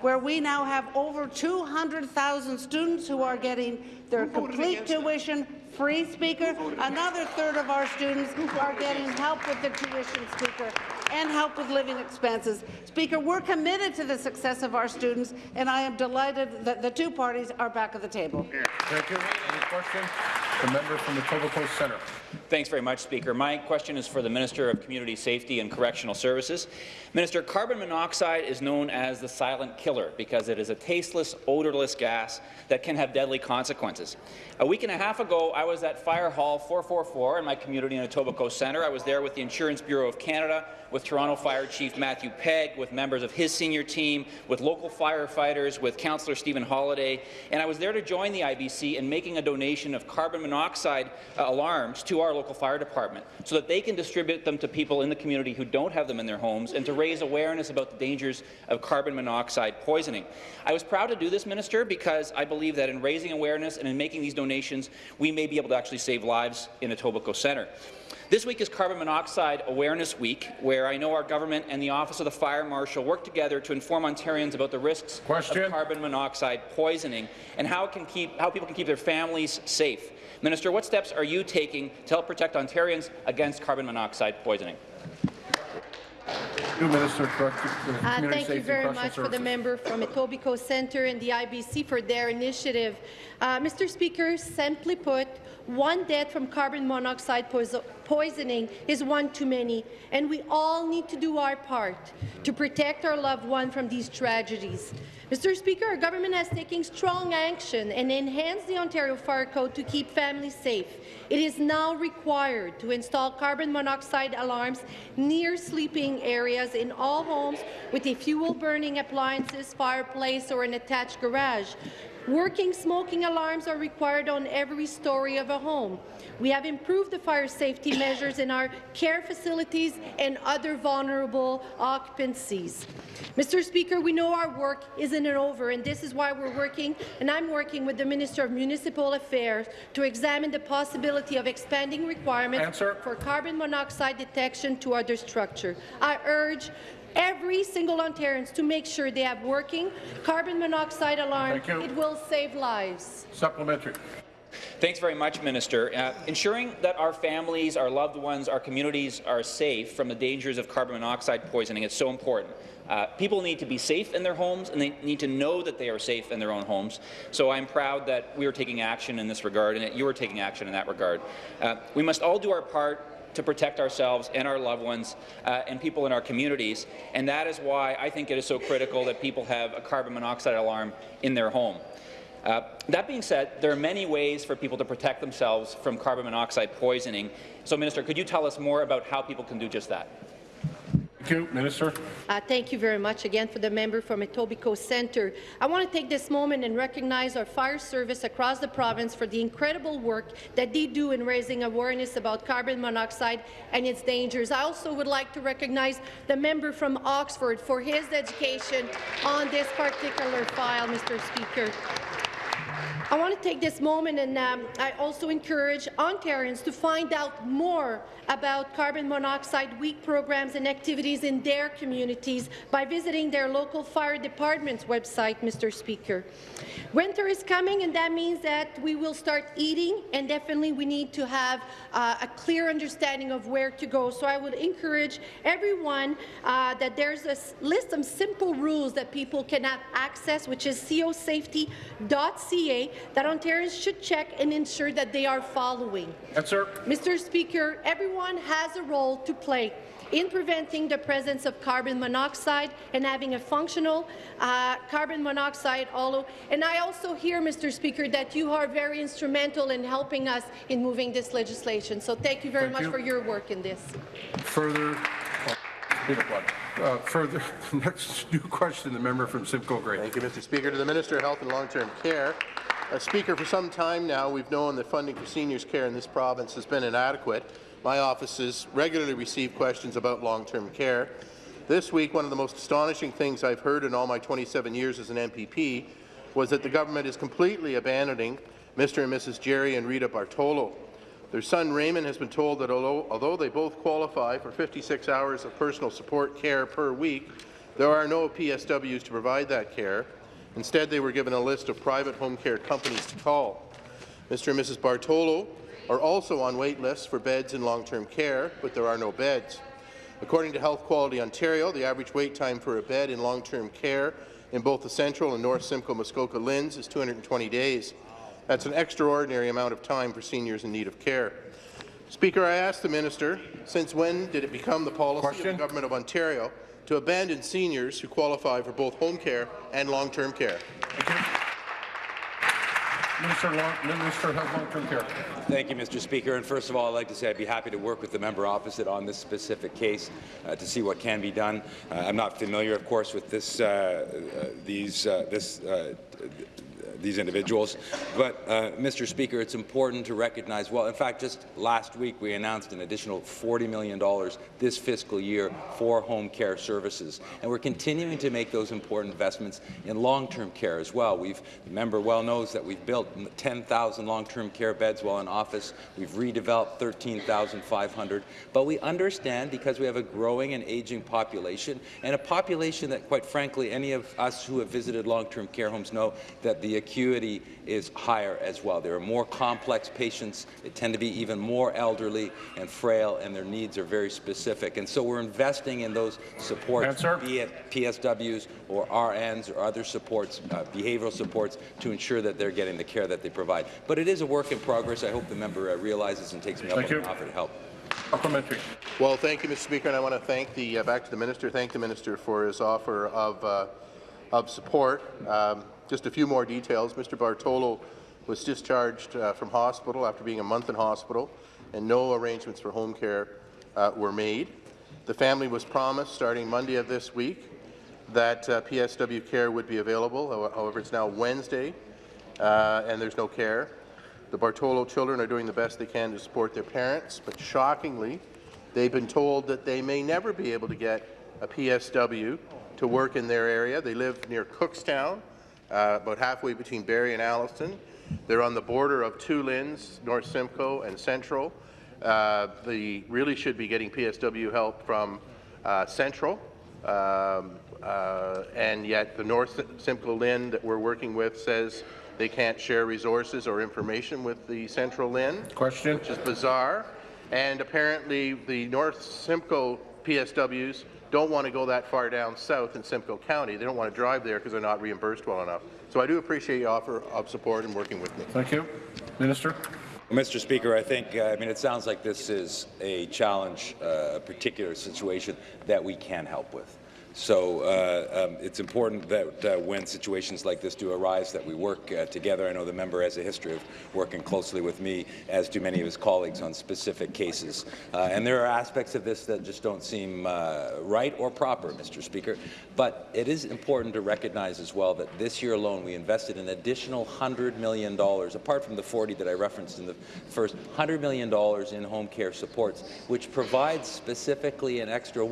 where we now have over 200,000 students who are getting their complete tuition free, Speaker. Another third of our students are getting help with the tuition, Speaker, and help with living expenses. Speaker, we're committed to the success of our students, and I am delighted that the two parties are back at the table.
Thank you. Any question? The member from the Etobicoke Centre.
Thanks very much, Speaker. My question is for the Minister of Community Safety and Correctional Services. Minister, carbon monoxide is known as the silent killer because it is a tasteless, odorless gas that can have deadly consequences. A week and a half ago, I was at Fire Hall 444 in my community in Etobicoke Centre. I was there with the Insurance Bureau of Canada, with Toronto Fire Chief Matthew Pegg, with members of his senior team, with local firefighters, with Councillor Stephen Holyday, and I was there to join the IBC in making a donation of carbon monoxide uh, alarms to our local fire department so that they can distribute them to people in the community who don't have them in their homes and to raise awareness about the dangers of carbon monoxide poisoning. I was proud to do this, Minister, because I believe that in raising awareness and in making these donations, we may be able to actually save lives in Etobicoke Centre. This week is Carbon Monoxide Awareness Week, where I know our government and the Office of the Fire Marshal work together to inform Ontarians about the risks
Question.
of carbon monoxide poisoning and how, can keep, how people can keep their families safe. Minister, what steps are you taking to help protect Ontarians against carbon monoxide poisoning?
New Minister, Correct- uh,
Uh, Thank you very
and
much for the member from Etobicoke Centre and the IBC for their initiative. Uh, Mr. Speaker, simply put, one death from carbon monoxide poiso poisoning is one too many, and we all need to do our part to protect our loved one from these tragedies. Mr. Speaker, our government has taken strong action and enhanced the Ontario Fire Code to keep families safe. It is now required to install carbon monoxide alarms near sleeping areas in all homes with a fuel-burning appliances, fireplace, or an attached garage. Working smoking alarms are required on every story of a home. We have improved the fire safety measures in our care facilities and other vulnerable occupancies. Mr. Speaker, we know our work isn't over, and this is why we're working, and I'm working with the Minister of Municipal Affairs to examine the possibility of expanding requirements
Answer.
for carbon monoxide detection to other structures. I urge every single Ontarians to make sure they have working carbon monoxide alarm. It will save lives.
Supplementary.
Thanks very much, Minister. Uh, ensuring that our families, our loved ones, our communities are safe from the dangers of carbon monoxide poisoning is so important. Uh, people need to be safe in their homes, and they need to know that they are safe in their own homes. So I'm proud that we are taking action in this regard, and that you are taking action in that regard. Uh, we must all do our part to protect ourselves and our loved ones uh, and people in our communities, and that is why I think it is so critical that people have a carbon monoxide alarm in their home. Uh, that being said, there are many ways for people to protect themselves from carbon monoxide poisoning. So, Minister, could you tell us more about how people can do just that?
Thank you, Minister.
Uh, thank you very much again for the member from Etobicoke Centre. I want to take this moment and recognize our fire service across the province for the incredible work that they do in raising awareness about carbon monoxide and its dangers. I also would like to recognize the member from Oxford for his education on this particular file, Mr. Speaker. I want to take this moment and um, I also encourage Ontarians to find out more about carbon monoxide week programs and activities in their communities by visiting their local fire department's website, Mr. Speaker. Winter is coming and that means that we will start eating and definitely we need to have uh, a clear understanding of where to go. So I would encourage everyone uh, that there's a list of simple rules that people can have access, which is cosafety.ca, that Ontarians should check and ensure that they are following.
Answer.
Mr. Speaker, everyone has a role to play in preventing the presence of carbon monoxide and having a functional uh, carbon monoxide hollow. And I also hear, Mr. Speaker, that you are very instrumental in helping us in moving this legislation. So thank you very
Thank
much
you.
for your work in this.
Further, uh, further, next new question, the member from Simcoe Grey.
Thank you, Mr. Speaker. To the Minister of Health and Long-Term Care. Uh, Speaker, for some time now, we've known that funding for seniors' care in this province has been inadequate. My offices regularly receive questions about long-term care. This week, one of the most astonishing things I've heard in all my 27 years as an MPP was that the government is completely abandoning Mr. and Mrs. Jerry and Rita Bartolo. Their son Raymond has been told that although, although they both qualify for 56 hours of personal support care per week, there are no PSWs to provide that care. Instead, they were given a list of private home care companies to call. Mr. and Mrs. Bartolo are also on wait lists for beds in long-term care, but there are no beds. According to Health Quality Ontario, the average wait time for a bed in long-term care in both the Central and North Simcoe Muskoka LHINs is 220 days. That's an extraordinary amount of time for seniors in need of care. Speaker, I ask the minister, since when did it become the policy
Question?
of the Government of Ontario to abandon seniors who qualify for both home care and long-term care?
Minister, long, Minister of Long-Term Care.
Thank you, Mr. Speaker. And first of all, I'd like to say I'd be happy to work with the member opposite on this specific case uh, to see what can be done. Uh, I'm not familiar, of course, with this, uh, uh, these, uh, this, uh, these individuals. But, uh, Mr. Speaker, it's important to recognize, well, in fact, just last week we announced an additional $40 million this fiscal year for home care services. And we're continuing to make those important investments in long-term care as well. We've, the member well knows that we've built 10,000 long-term care beds while in office. We've redeveloped 13,500. But we understand, because we have a growing and aging population, and a population that, quite frankly, any of us who have visited long-term care homes know that the acuity is higher as well. There are more complex patients. They tend to be even more elderly and frail, and their needs are very specific. And so we're investing in those supports,
Answer.
be it PSWs or RNs or other supports, uh, behavioral supports, to ensure that they're getting the care that they provide. But it is a work in progress. I hope the member uh, realizes and takes me up
Thank
on the offer to help.
Supplementary.
Well, thank you, Mr. Speaker, and I want to thank the uh, back to the minister. Thank the minister for his offer of uh, of support. Um, just a few more details. Mr. Bartolo was discharged uh, from hospital after being a month in hospital, and no arrangements for home care uh, were made. The family was promised, starting Monday of this week, that uh, PSW care would be available. However, it's now Wednesday, uh, and there's no care. The Bartolo children are doing the best they can to support their parents, but shockingly, they've been told that they may never be able to get a PSW to work in their area. They live near Cookstown, uh, about halfway between Barrie and Alliston. They're on the border of two LHINs, North Simcoe and Central. Uh, they really should be getting PSW help from uh, Central, um, uh, and yet the North Simcoe LHIN that we're working with says they can't share resources or information with the Central LHIN.
Question.
Which is bizarre. And apparently the North Simcoe PSWs don't want to go that far down south in Simcoe County. They don't want to drive there because they're not reimbursed well enough. So I do appreciate your offer of support and working with me.
Thank you. Minister.
Mr. Speaker, I think, uh, I mean, it sounds like this is a challenge, uh, a particular situation that we can help with. So uh, um, it's important that uh, when situations like this do arise, that we work uh, together. I know the member has a history of working closely with me, as do many of his colleagues, on specific cases. Uh, and there are aspects of this that just don't seem uh, right or proper, Mr. Speaker. But it is important to recognize as well that this year alone we invested an additional $100 million, apart from the 40 that I referenced in the first, $100 million in home care supports, which provides specifically an extra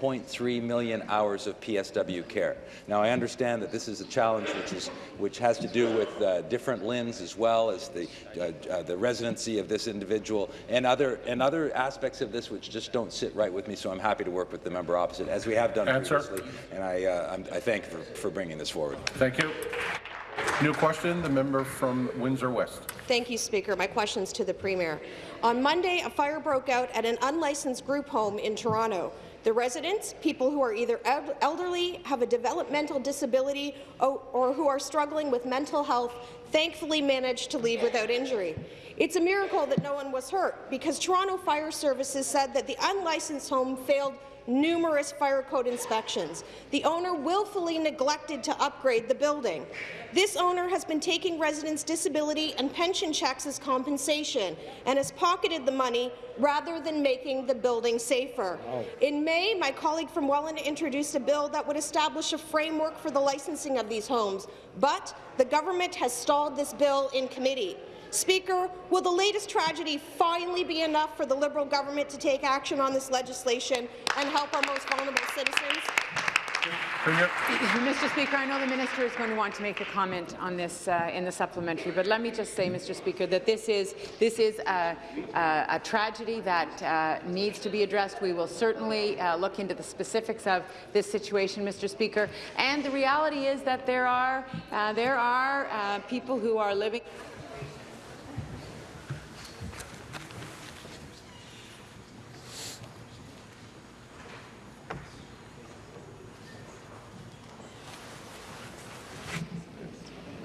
1.3 million hours of PSW care. Now, I understand that this is a challenge which is which has to do with uh, different LHINs as well as the uh, uh, the residency of this individual and other and other aspects of this which just don't sit right with me. So I'm happy to work with the member opposite as we have done
Answer.
previously, and I uh, I'm, I thank for, for bringing this forward.
Thank you. New question, the member from Windsor West.
Thank you, Speaker. My question is to the Premier. On Monday, a fire broke out at an unlicensed group home in Toronto. The residents, people who are either elderly, have a developmental disability, or, who are struggling with mental health, thankfully managed to leave without injury. It's a miracle that no one was hurt, because Toronto Fire Services said that the unlicensed home failed numerous fire code inspections. The owner willfully neglected to upgrade the building. This owner has been taking residents' disability and pension checks as compensation and has pocketed the money rather than making the building safer. In May, my colleague from Welland introduced a bill that would establish a framework for the licensing of these homes, but the government has stalled this bill in committee. Speaker, will the latest tragedy finally be enough for the Liberal government to take action on this legislation and help our most vulnerable citizens?
Mr. Speaker, I know the minister is going to want to make a comment on this uh, in the supplementary, but let me just say, Mr. Speaker, that this is this is a, a, a tragedy that uh, needs to be addressed. We will certainly uh, look into the specifics of this situation, Mr. Speaker. And the reality is that there are uh, there are uh, people who are living.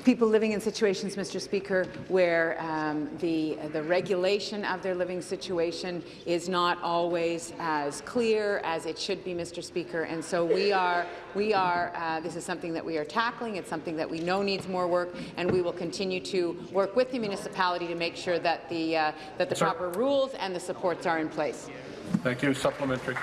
People living in situations, Mr. Speaker, where um, the, the regulation of their living situation is not always as clear as it should be, Mr. Speaker. And so we are, we are uh, this is something that we are tackling. It's something that we know needs more work, and we will continue to work with the municipality to make sure that the, uh, that the
Sir.
proper rules and the supports are in place.
Thank you. Supplementary.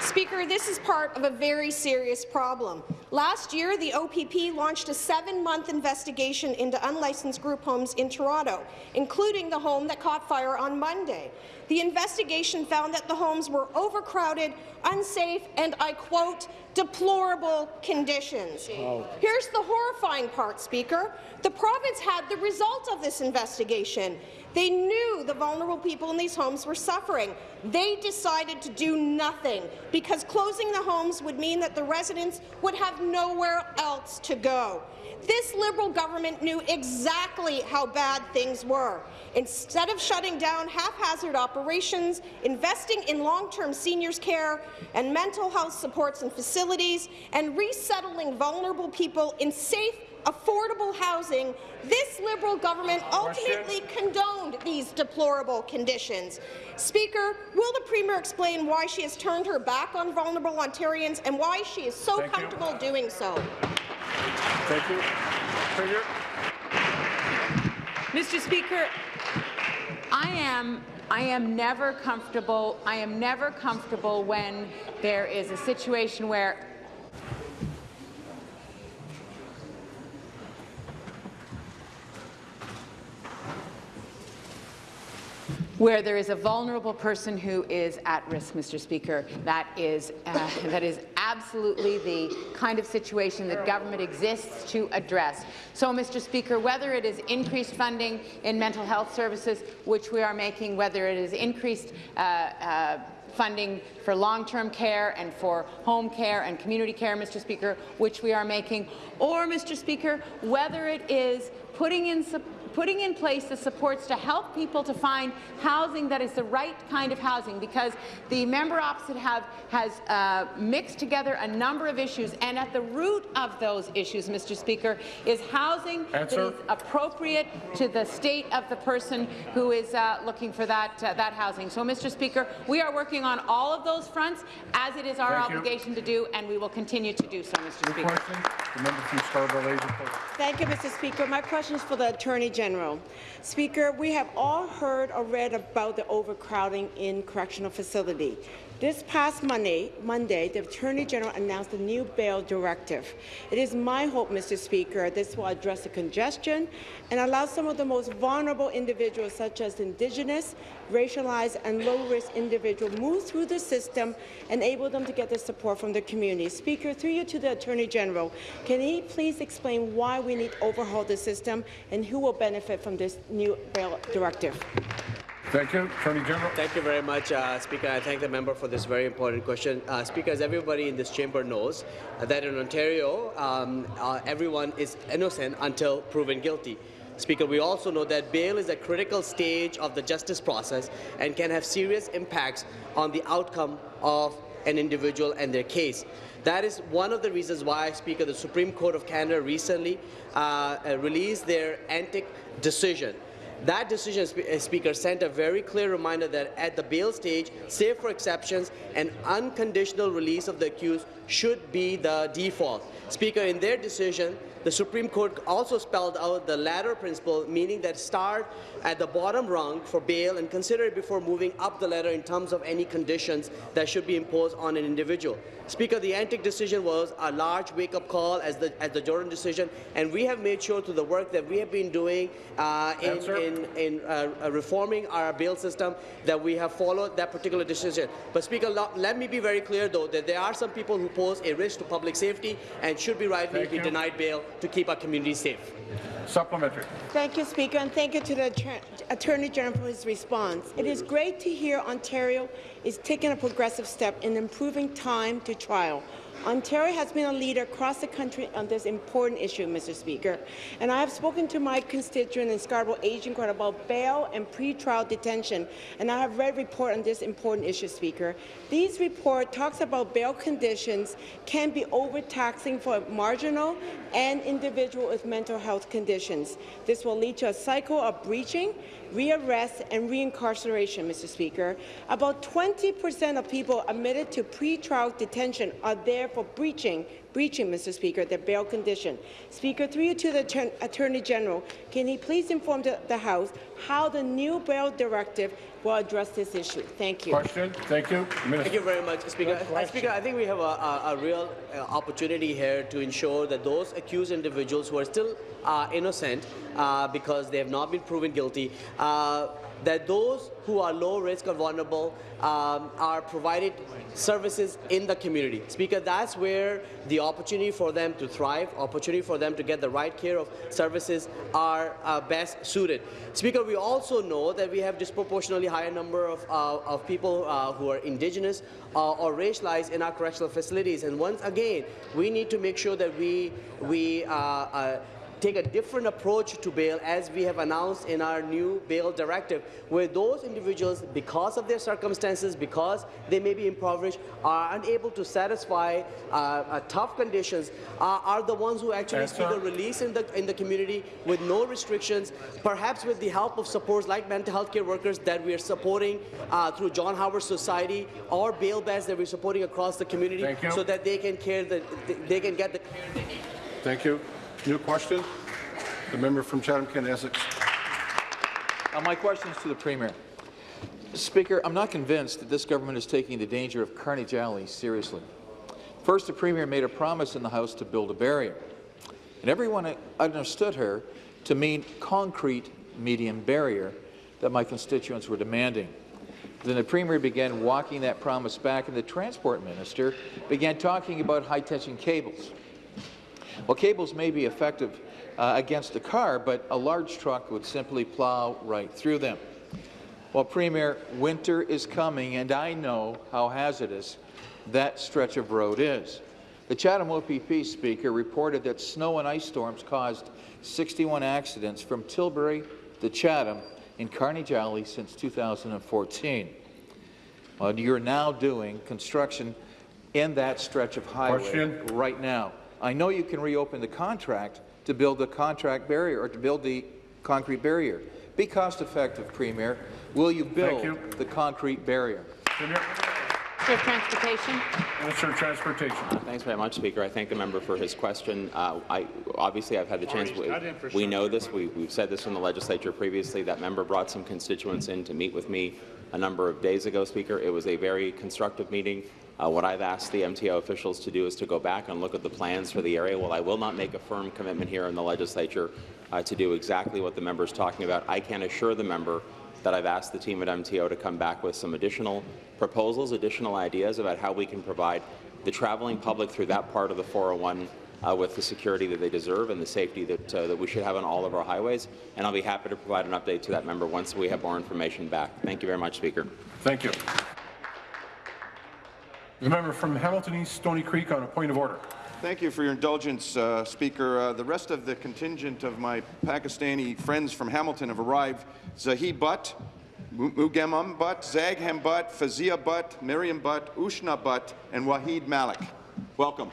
Speaker, this is part of a very serious problem. Last year, the OPP launched a seven-month investigation into unlicensed group homes in Toronto, including the home that caught fire on Monday. The investigation found that the homes were overcrowded, unsafe, and, I quote, deplorable conditions.
Oh, wow.
Here's the horrifying part, Speaker. The province had the result of this investigation. They knew the vulnerable people in these homes were suffering. They decided to do nothing because closing the homes would mean that the residents would have nowhere else to go. This Liberal government knew exactly how bad things were. Instead of shutting down haphazard operations, investing in long-term seniors care and mental health supports and facilities, and resettling vulnerable people in safe, affordable housing, this Liberal government ultimately condoned these deplorable conditions. Speaker, will the Premier explain why she has turned her back on vulnerable Ontarians and why she is so
Thank you.
comfortable doing so?
Thank you. Premier.
Mr. Speaker, I am I am never comfortable. I am never comfortable when there is a situation where where there is a vulnerable person who is at risk, Mr. Speaker. That is, uh, that is absolutely the kind of situation that government exists to address. So, Mr. Speaker, whether it is increased funding in mental health services, which we are making, whether it is increased uh, uh, funding for long-term care and for home care and community care, Mr. Speaker, which we are making, or, Mr. Speaker, whether it is putting in putting in place the supports to help people to find housing that is the right kind of housing because the member opposite have, has uh, mixed together a number of issues and at the root of those issues, Mr. Speaker, is housing
Answer.
that is appropriate to the state of the person who is uh, looking for that, uh, that housing. So, Mr. Speaker, we are working on all of those fronts as it is our
Thank you.
obligation to do and we will continue to do so, Mr.
New
Speaker.
question. The member from Scarborough
Thank you, Mr. Speaker. My question is for the Attorney General. Speaker, we have all heard or read about the overcrowding in correctional facility. This past Monday, Monday, the Attorney General announced a new bail directive. It is my hope, Mr. Speaker, this will address the congestion and allow some of the most vulnerable individuals, such as Indigenous, racialized, and low-risk individuals, move through the system, and enable them to get the support from the community. Speaker, through you to the Attorney General, can he please explain why we need to overhaul the system and who will benefit from this new bail directive?
Thank you. Attorney General.
Thank you very much, uh, Speaker. I thank the member for this very important question. Uh, Speaker, as everybody in this chamber knows, uh, that in Ontario, um, uh, everyone is innocent until proven guilty. Speaker, we also know that bail is a critical stage of the justice process and can have serious impacts on the outcome of an individual and their case. That is one of the reasons why, Speaker, the Supreme Court of Canada recently uh, uh, released their Antic decision. That decision, uh, Speaker, sent a very clear reminder that at the bail stage, save for exceptions, and unconditional release of the accused should be the default. Speaker, in their decision, the Supreme Court also spelled out the ladder principle, meaning that start at the bottom rung for bail and consider it before moving up the ladder in terms of any conditions that should be imposed on an individual. Speaker, the Antic decision was a large wake-up call as the as the Jordan decision, and we have made sure through the work that we have been doing uh, in, in, in uh, reforming our bail system that we have followed that particular decision. But Speaker, let me be very clear though that there are some people who pose a risk to public safety and should be rightly be denied bail to keep our community safe.
Supplementary.
Thank you, Speaker, and thank you to the Attorney General for his response. It is great to hear Ontario is taking a progressive step in improving time to trial. Ontario has been a leader across the country on this important issue, Mr. Speaker, and I have spoken to my constituent in Scarborough Agincourt about bail and pretrial detention, and I have read report on this important issue, Speaker. These report talks about bail conditions can be overtaxing for marginal and individual with mental health conditions. This will lead to a cycle of breaching, rearrest, and reincarceration, Mr. Speaker. About 20 percent of people admitted to pretrial detention are there for breaching breaching, Mr. Speaker, their bail condition. Speaker, through you to the Attorney, Attorney General, can he please inform the, the House how the new bail directive will address this issue? Thank you.
Question. Thank you. Minister.
Thank you very much, Speaker. Uh, Speaker, I think we have a, a, a real uh, opportunity here to ensure that those accused individuals who are still uh, innocent uh, because they have not been proven guilty, uh, that those who are low risk or vulnerable um, are provided services in the community. Speaker, that's where the opportunity for them to thrive, opportunity for them to get the right care of services are uh, best suited. Speaker, we also know that we have disproportionately higher number of, uh, of people uh, who are indigenous uh, or racialized in our correctional facilities. And once again, we need to make sure that we, we uh, uh, take a different approach to bail as we have announced in our new bail directive, where those individuals, because of their circumstances, because they may be impoverished, are unable to satisfy uh, uh, tough conditions, uh, are the ones who actually seek a release in the, in the community with no restrictions, perhaps with the help of supports like mental health care workers that we are supporting uh, through John Howard Society or bail beds that we're supporting across the community so that they can care the, they can get the care they need.
Thank you. New question. The member from Chatham-Kent Essex.
Uh, my question is to the Premier. Speaker, I'm not convinced that this government is taking the danger of Carnage Alley seriously. First, the Premier made a promise in the House to build a barrier, and everyone understood her to mean concrete medium barrier that my constituents were demanding. Then the Premier began walking that promise back, and the Transport Minister began talking about high-tension cables. Well, cables may be effective uh, against a car, but a large truck would simply plow right through them. Well, Premier, winter is coming, and I know how hazardous that stretch of road is. The Chatham OPP speaker reported that snow and ice storms caused 61 accidents from Tilbury to Chatham in Carnage Alley since 2014. Well, you're now doing construction in that stretch of highway
Question.
right now. I know you can reopen the contract to build the contract barrier or to build the concrete barrier. Be cost effective, Premier. Will you build
you.
the concrete barrier?
Minister of Transportation.
Minister of Transportation.
Thanks very much, Speaker. I thank the member for his question. Uh, I, obviously, I've had the chance. We, we know this. We, we've said this in the legislature previously. That member brought some constituents in to meet with me a number of days ago, Speaker. It was a very constructive meeting. Uh, what I've asked the MTO officials to do is to go back and look at the plans for the area. While I will not make a firm commitment here in the legislature uh, to do exactly what the member is talking about, I can assure the member that I've asked the team at MTO to come back with some additional proposals, additional ideas about how we can provide the traveling public through that part of the 401 uh, with the security that they deserve and the safety that, uh, that we should have on all of our highways. And I'll be happy to provide an update to that member once we have more information back. Thank you very much, Speaker.
Thank you. The member from Hamilton East Stoney Creek on a point of order.
Thank you for your indulgence, uh, Speaker. Uh, the rest of the contingent of my Pakistani friends from Hamilton have arrived. Zahid Butt, Mugamam Butt, Zagham Butt, Fazia Butt, Miriam Butt, Ushna Butt, and Wahid Malik. Welcome.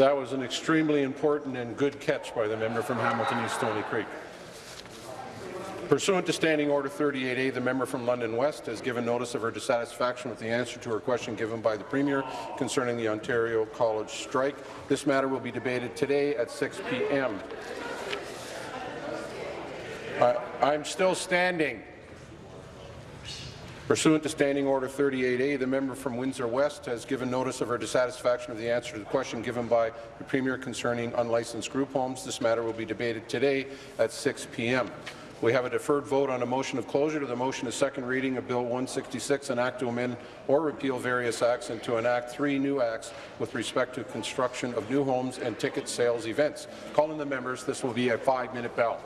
That was an extremely important and good catch by the member from Hamilton East Stoney Creek. Pursuant to Standing Order 38A, the member from London West has given notice of her dissatisfaction with the answer to her question given by the Premier concerning the Ontario College strike. This matter will be debated today at 6 p.m. I'm still standing. Pursuant to Standing Order 38A, the member from Windsor West has given notice of her dissatisfaction of the answer to the question given by the Premier concerning unlicensed group homes. This matter will be debated today at 6 p.m. We have a deferred vote on a motion of closure to the motion of second reading of Bill 166, an act to amend or repeal various acts and to enact three new acts with respect to construction of new homes and ticket sales events. Calling the members, this will be a five-minute bell.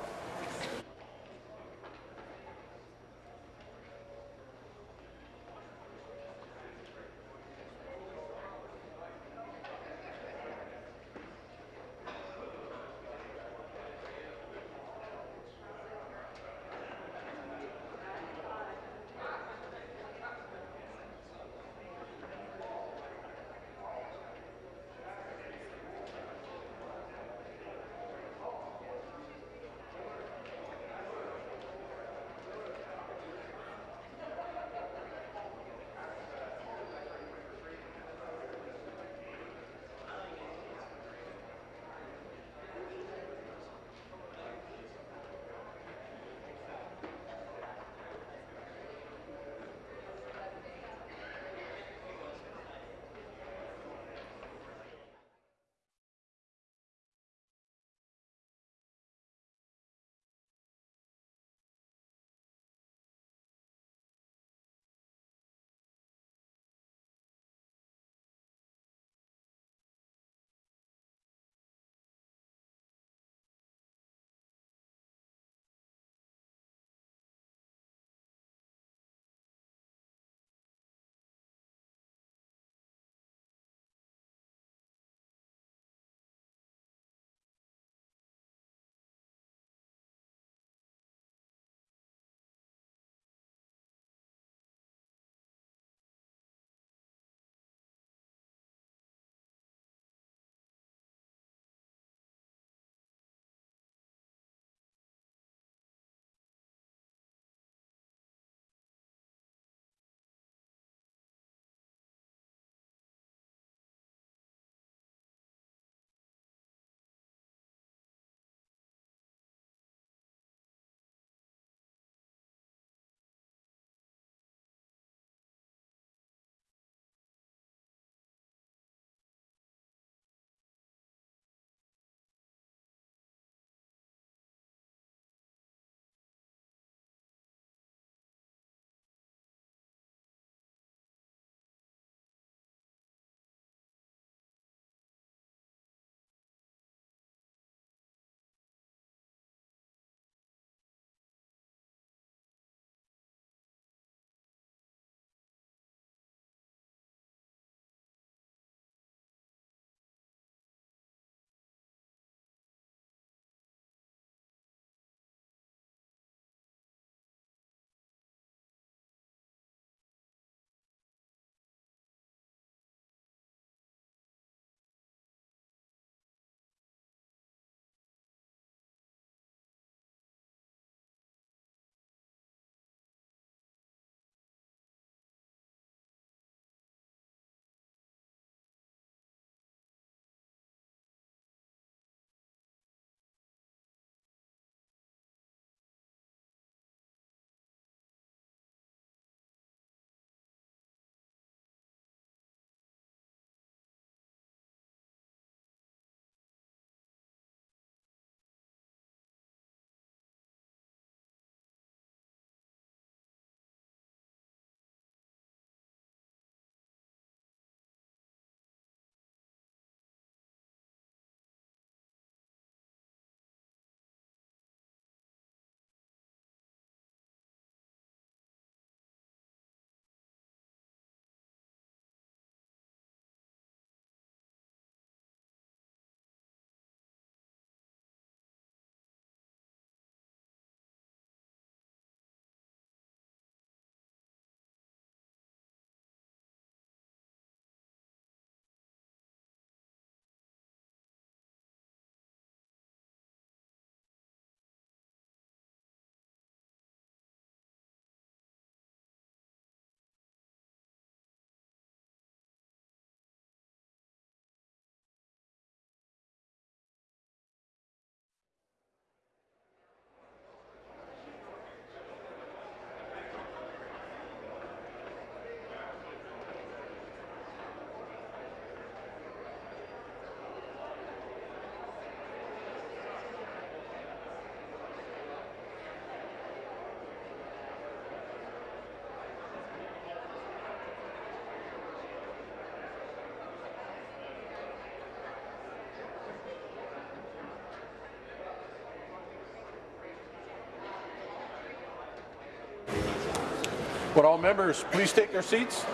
Would all members please take their seats?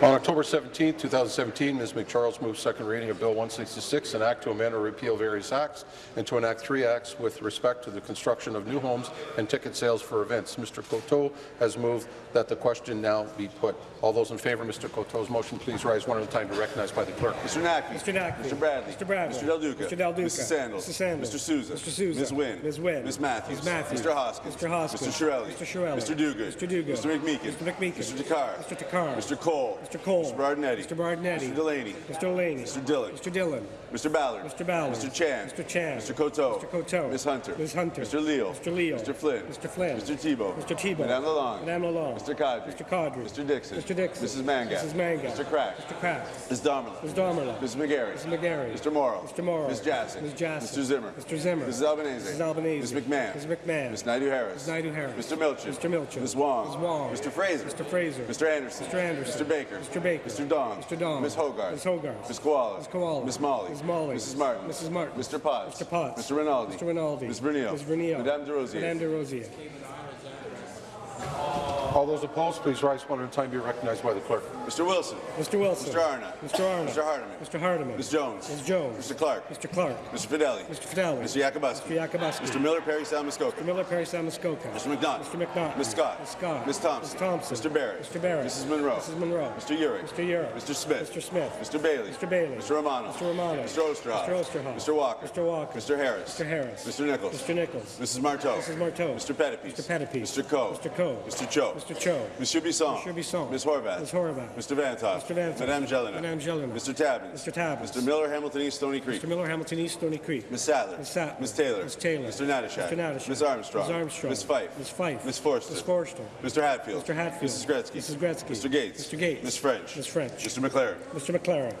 On October 17, 2017, Ms. MacCharles moved second reading of Bill 166, an act to amend or repeal various acts, and to enact three acts with respect to the construction of new homes and ticket sales for events. Mr. Coteau has moved that the question now be put. All those in favour of Mr. Coteau's motion, please rise one at a time to recognize by the clerk.
Mr. Naqvi.
Mr. Naqvi.
Mr. Bradley.
Mr. Bradley.
Mr. Del Duca.
Mr. Del Duca.
Mrs. Sandals.
Mr. Sandals.
Mr. Sousa.
Mr. Sousa.
Ms. Wynne.
Ms. Wynne.
Ms. Matthews.
Ms. Matthews.
Mr. Hoskins.
Mr. Hoskins.
Mr. Chiarelli.
Mr. Chiarelli.
Mr. Duguid.
Mr. Duguid.
Mr. McMeekin.
Mr. McMeekin.
Mr. Takhar.
Mr. Takhar.
Mr. Colle.
Mr. Colle.
Mr. Berardinetti.
Mr. Berardinetti.
Mr. Delaney.
Mr. Delaney.
Mr. Dhillon.
Mr. Dhillon.
Mr. Ballard.
Mr. Ballard.
Mr. Chan.
Mr. Chan.
Mr. Coteau.
Mr. Coteau.
Ms. Hunter.
Ms. Hunter.
Mr. Leal.
Mr. Leal.
Mr. Flynn.
Mr. Flynn.
Mr. Thibeault.
Mr. Thibeault.
Madame Lalonde.
Madame Lalonde.
Mr. Qaadri.
Mr. Qaadri.
Mr. Dickson.
Mr. Dickson.
Mrs. Mangat.
Mrs. Mangat.
Mr. Crack.
Mr. Crack.
Ms. Damerla.
Ms. Damerla.
Ms. McGarry.
Mrs. McGarry.
Mr. Mauro.
Mr. Mauro.
Ms. Jassy.
Ms. Jassy.
Mr. Zimmer.
Mr. Zimmer.
Mrs. Albanese.
Mrs. Albanese.
Ms. McMahon.
Ms. McMahon.
Ms. Naidoo-Harris.
Ms. Naidoo-Harris.
Mr. Milczyn.
Mr. Milczyn.
Ms. Wong.
Ms. Wong.
Mr. Fraser.
Mr. Fraser.
Mr. Anderson.
Mr. Anderson.
Mr. Baker.
Mr. Baker.
Mr. Dong.
Mr. Dong.
Ms. Hoggarth.
Ms. Hoggarth.
Ms. Kiwala.
Ms. Kiwala.
Ms. Malhi.
Ms. Malhi.
Mrs. Martin.
Mrs. Martin.
Mr. Potts.
Mr. Potts.
Mr. Rinaldi.
Mr. Rinaldi.
Ms. Vernile.
Ms. Vernile.
Madame Des Rosiers.
Madame Des Rosiers.
All those opposed, please rise one at a time to be recognized by the clerk.
Mr. Wilson.
Mr. Wilson.
Mr. Arnott.
Mr. Arnott.
Mr. Hardeman.
Mr. Hardeman.
Ms. Jones.
Ms. Jones.
Mr. Clark.
Mr. Clark.
Mr. Fedeli.
Mr. Fedeli.
Mr. Yakabuski.
Mr. Yakabuski.
Mr. Miller Parry Sound-Muskoka.
Mr. Miller Parry Sound-Muskoka.
Mr. McNaught.
Mr. McNaught.
Ms. Scott.
Ms. Scott.
Ms. Thompson.
Ms. Thompson.
Mr. Barrett.
Mr. Barrett.
Mrs. Munro.
Mrs. Munro.
Mr. Yurek.
Mr. Yurek.
Mr. Smith.
Mr. Smith.
Mr. Bailey.
Mr. Bailey.
Mr. Romano.
Mr. Romano.
Mr. Oosterhoff.
Mr. Oosterhoff.
Mr. Walker.
Mr. Walker.
Mr. Harris.
Mr. Harris.
Mr. Nicholls.
Mr. Nicholls.
Mrs. Martow.
Mrs. Martow.
Mr. Pettapiece.
Mr. Pettapiece.
Mr. Coe.
Mr. Coe.
Mr. Cho.
Mr. Cho.
Monsieur Bisson.
Monsieur Bisson.
Ms. Horwath.
Ms. Horwath.
Mr. Vanthof.
Mr. Vanthof.
Madame Gélinas.
Madame Gélinas.
Mr. Tabuns.
Mr. Tabuns.
Mr. Miller, Hamilton East, Stoney Creek.
Mr. Miller, Hamilton East, Stoney Creek.
Ms. Sattler.
Ms. Sattler.
Ms. Taylor.
Ms. Taylor.
Mr. Natyshak.
Mr. Natyshak.
Ms. Armstrong.
Ms. Armstrong.
Ms. Fife.
Ms. Fife.
Ms. Forster.
Ms. Forster.
Mr. Hatfield.
Mr. Hatfield.
Mrs. Gretzky.
Mrs. Gretzky.
Mr. Gates.
Mr. Gates.
Ms. French.
Ms. French.
Mr. MacLaren.
Mr. MacLaren.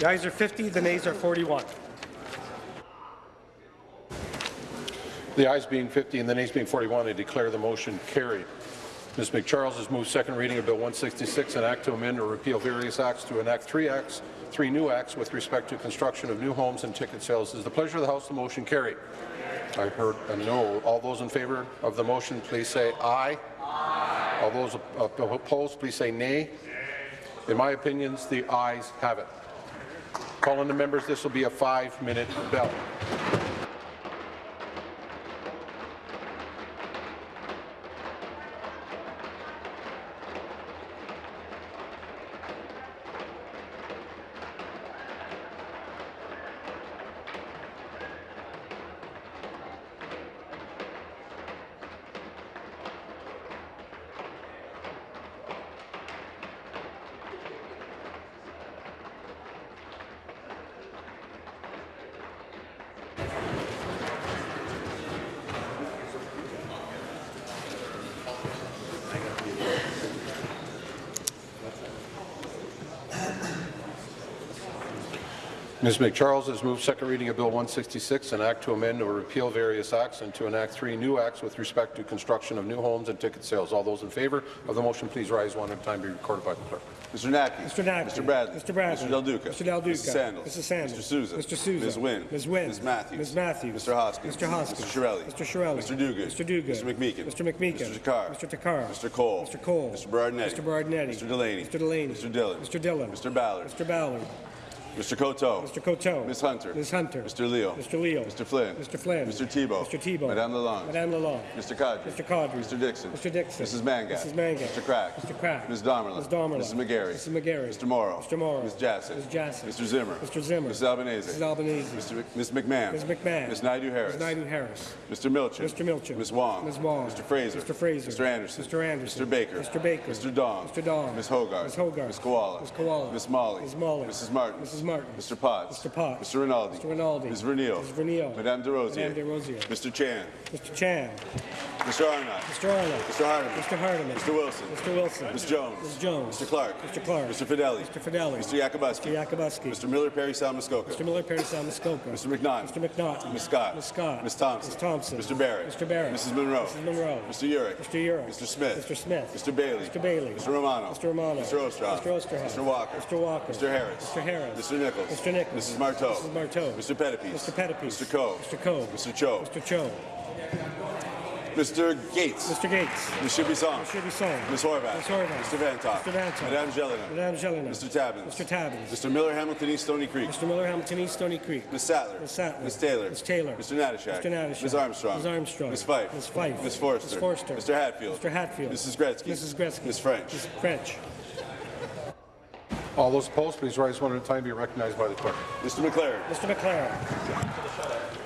The ayes are 50, the nays are 41.
The ayes being 50 and the nays being 41, I declare the motion carried. Ms. MacCharles has moved second reading of Bill 166, an act to amend or repeal various acts to enact three acts, three new acts with respect to construction of new homes and ticket sales. Is the pleasure of the House the motion carried? I heard a no. All those in favour of the motion, please say aye. aye. All those opposed, please say nay. In my opinions, the ayes have it. Calling the members, this will be a five-minute bell. Ms. MacCharles has moved second reading of Bill 166, an act to amend or repeal various acts and to enact three new acts with respect to construction of new homes and ticket sales. All those in favour of the motion, please rise one at a time. Be recorded by the clerk.
Mr. Naqvi.
Mr. Naqvi.
Mr. Bradley.
Mr. Bradley.
Mr. Del Duca.
Mr. Del Duca.
Mrs. Sandals.
Mrs. Sandals.
Mr. Sousa.
Mr. Sousa.
Ms. Wynne.
Ms. Wynne.
Ms. Matthews.
Ms. Matthews.
Mr. Hoskins.
Mr. Hoskins.
Mr. Chiarelli.
Mr. Chiarelli.
Mr. Duguid.
Mr. Duguid.
Mr. McMeekin.
Mr. McMeekin.
Mr. Takhar.
Mr. Takhar.
Mr. Colle.
Mr. Colle.
Mr. Berardinetti.
Mr. Berardinetti.
Mr. Delaney.
Mr. Delaney.
Mr. Dhillon.
Mr. Dhillon.
Mr. Ballard.
Mr. Ballard.
Mr. Coteau.
Mr. Coteau.
Ms. Hunter.
Ms. Hunter.
Mr. Leal.
Mr. Leal.
Mr. Flynn.
Mr. Flynn.
Mr. Thibeault.
Mr. Thibeault.
Madame Lalonde.
Madame Lalonde.
Mr. Qaadri.
Mr. Qaadri.
Mr. Dickson.
Mr. Dickson.
Mrs. Mangat.
Mrs. Mangat.
Mr. Crack.
Mr. Crack.
Ms. Damerla.
Ms. Damerla.
Mrs. McGarry.
Mrs. McGarry.
Mr. Mauro.
Mr. Mauro.
Ms. Jassy.
Ms. Jassy.
Mr. Zimmer.
Mr. Zimmer.
Mrs. Albanese.
Mrs. Albanese.
Mr. Mc- Ms. McMahon.
Ms. McMahon.
Ms. Naidoo-Harris.
Ms. Naidoo-Harris.
Mr. Milczyn.
Mr. Milczyn.
Ms. Wong.
Ms. Wong.
Mr. Fraser.
Mr. Fraser.
Mr. Anderson.
Mr. Anderson.
Mr. Baker.
Mr. Baker.
Mr. Dong.
Mr. Dong.
Ms. Hoggarth.
Ms. Hoggarth.
Ms. Kiwala.
Ms. Kiwala.
Ms. Malhi.
Ms. Malhi.
Mrs. Martin.
Mrs. Martin.
Mr. Potts.
Mr. Potts.
Mr. Rinaldi.
Mr. Rinaldi.
Ms. Vernile.
Ms. Vernile.
Madame Des Rosiers.
Madame Des Rosiers.
Mr. Chan.
Mr. Chan.
Mr. Arnott.
Mr. Arnott.
Mr. Hardeman.
Mr. Hardeman.
Mr. Wilson.
Mr. Wilson.
Ms. Jones.
Ms. Jones.
Mr. Clark.
Mr. Clark.
Mr. Fedeli.
Mr. Fedeli.
Mr. Yakabuski.
Mr. Yakabuski.
Mr. Miller Parry Sound-Muskoka.
Mr. Miller Parry Sound-Muskoka.
Mr. McNaughton.
Mr. McNaughton.
Ms. Scott.
Ms. Scott.
Ms. Thompson.
Ms. Thompson.
Mr. Barrett.
Mr. Barrett.
Mrs. Munro.
Mrs. Munro.
Mr. Yurek.
Mr. Yurek.
Mr. Smith.
Mr. Smith.
Mr. Bailey.
Mr. Bailey.
Mr. Romano.
Mr. Romano.
Mr. Oosterhoff.
Mr. Oosterhoff.
Mr. Walker.
Mr. Walker.
Mr. Harris.
Mr. Harris.
Mr. Nicholls.
Mr. Nicholls.
Mrs. Martow.
Mrs. Martow.
Mr. Pettapiece.
Mr. Pettapiece.
Mr. Coe.
Mr. Coe.
Mr. Cho.
Mr. Cho.
Mr. Gates.
Mr. Gates.
Ms. Shibisong.
Mr. Shibisong.
Ms. Horwath.
Ms. Horwath.
Mr. Vanthof.
Mr. Vanthof.
Madame Gélinas.
Madame Gélinas.
Mr. Tabuns.
Mr. Tabuns.
Mr. Miller Hamilton East Stoney Creek.
Mr. Miller, Hamilton East, Stoney Creek.
Ms. Sattler.
Ms. Sattler.
Ms. Taylor.
Ms. Taylor.
Mr. Natyshak.
Mr. Natyshak.
Ms. Armstrong.
Ms. Armstrong.
Ms. Fife.
Ms. Fife.
Ms. Forster.
Ms. Forster.
Mr. Hatfield.
Mr. Hatfield.
Mrs. Gretzky.
Mrs. Gretzky.
Ms. French.
Ms. French.
All those opposed, please rise one at a time. To be recognized by the clerk.
Mr. MacLaren.
Mr. MacLaren.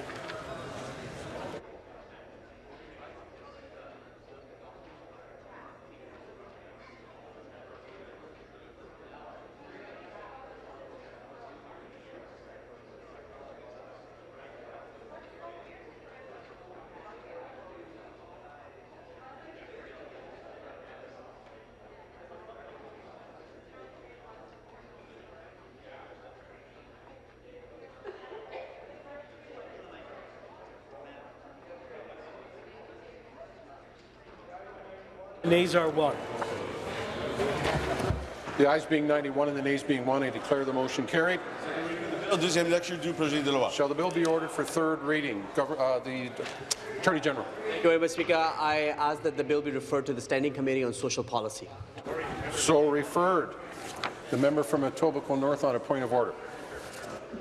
Nays are one.
The ayes being 91 and the nays being 1, I declare the motion carried.
Deuxième lecture du projet de loi.
Shall the bill be ordered for third reading? Gover- uh, the Attorney General.
Thank you very much, Speaker. I ask that the bill be referred to the Standing Committee on Social Policy.
So referred. The member from Etobicoke North on a point of order.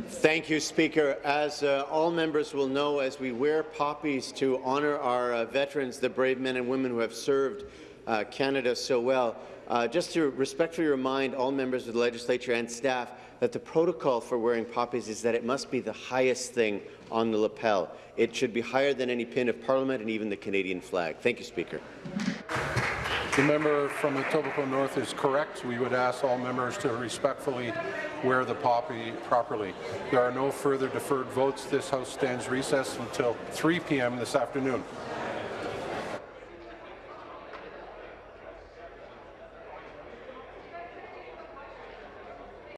Thank you, Speaker. As uh, all members will know, as we wear poppies to honour our uh, veterans, the brave men and women who have served uh, Canada so well, uh, just to respectfully remind all members of the legislature and staff that the protocol for wearing poppies is that it must be the highest thing on the lapel. It should be higher than any pin of Parliament and even the Canadian flag. Thank you, Speaker.
The member from Etobicoke North is correct. We would ask all members to respectfully wear the poppy properly. There are no further deferred votes. This House stands recessed until 3 p.m. this afternoon.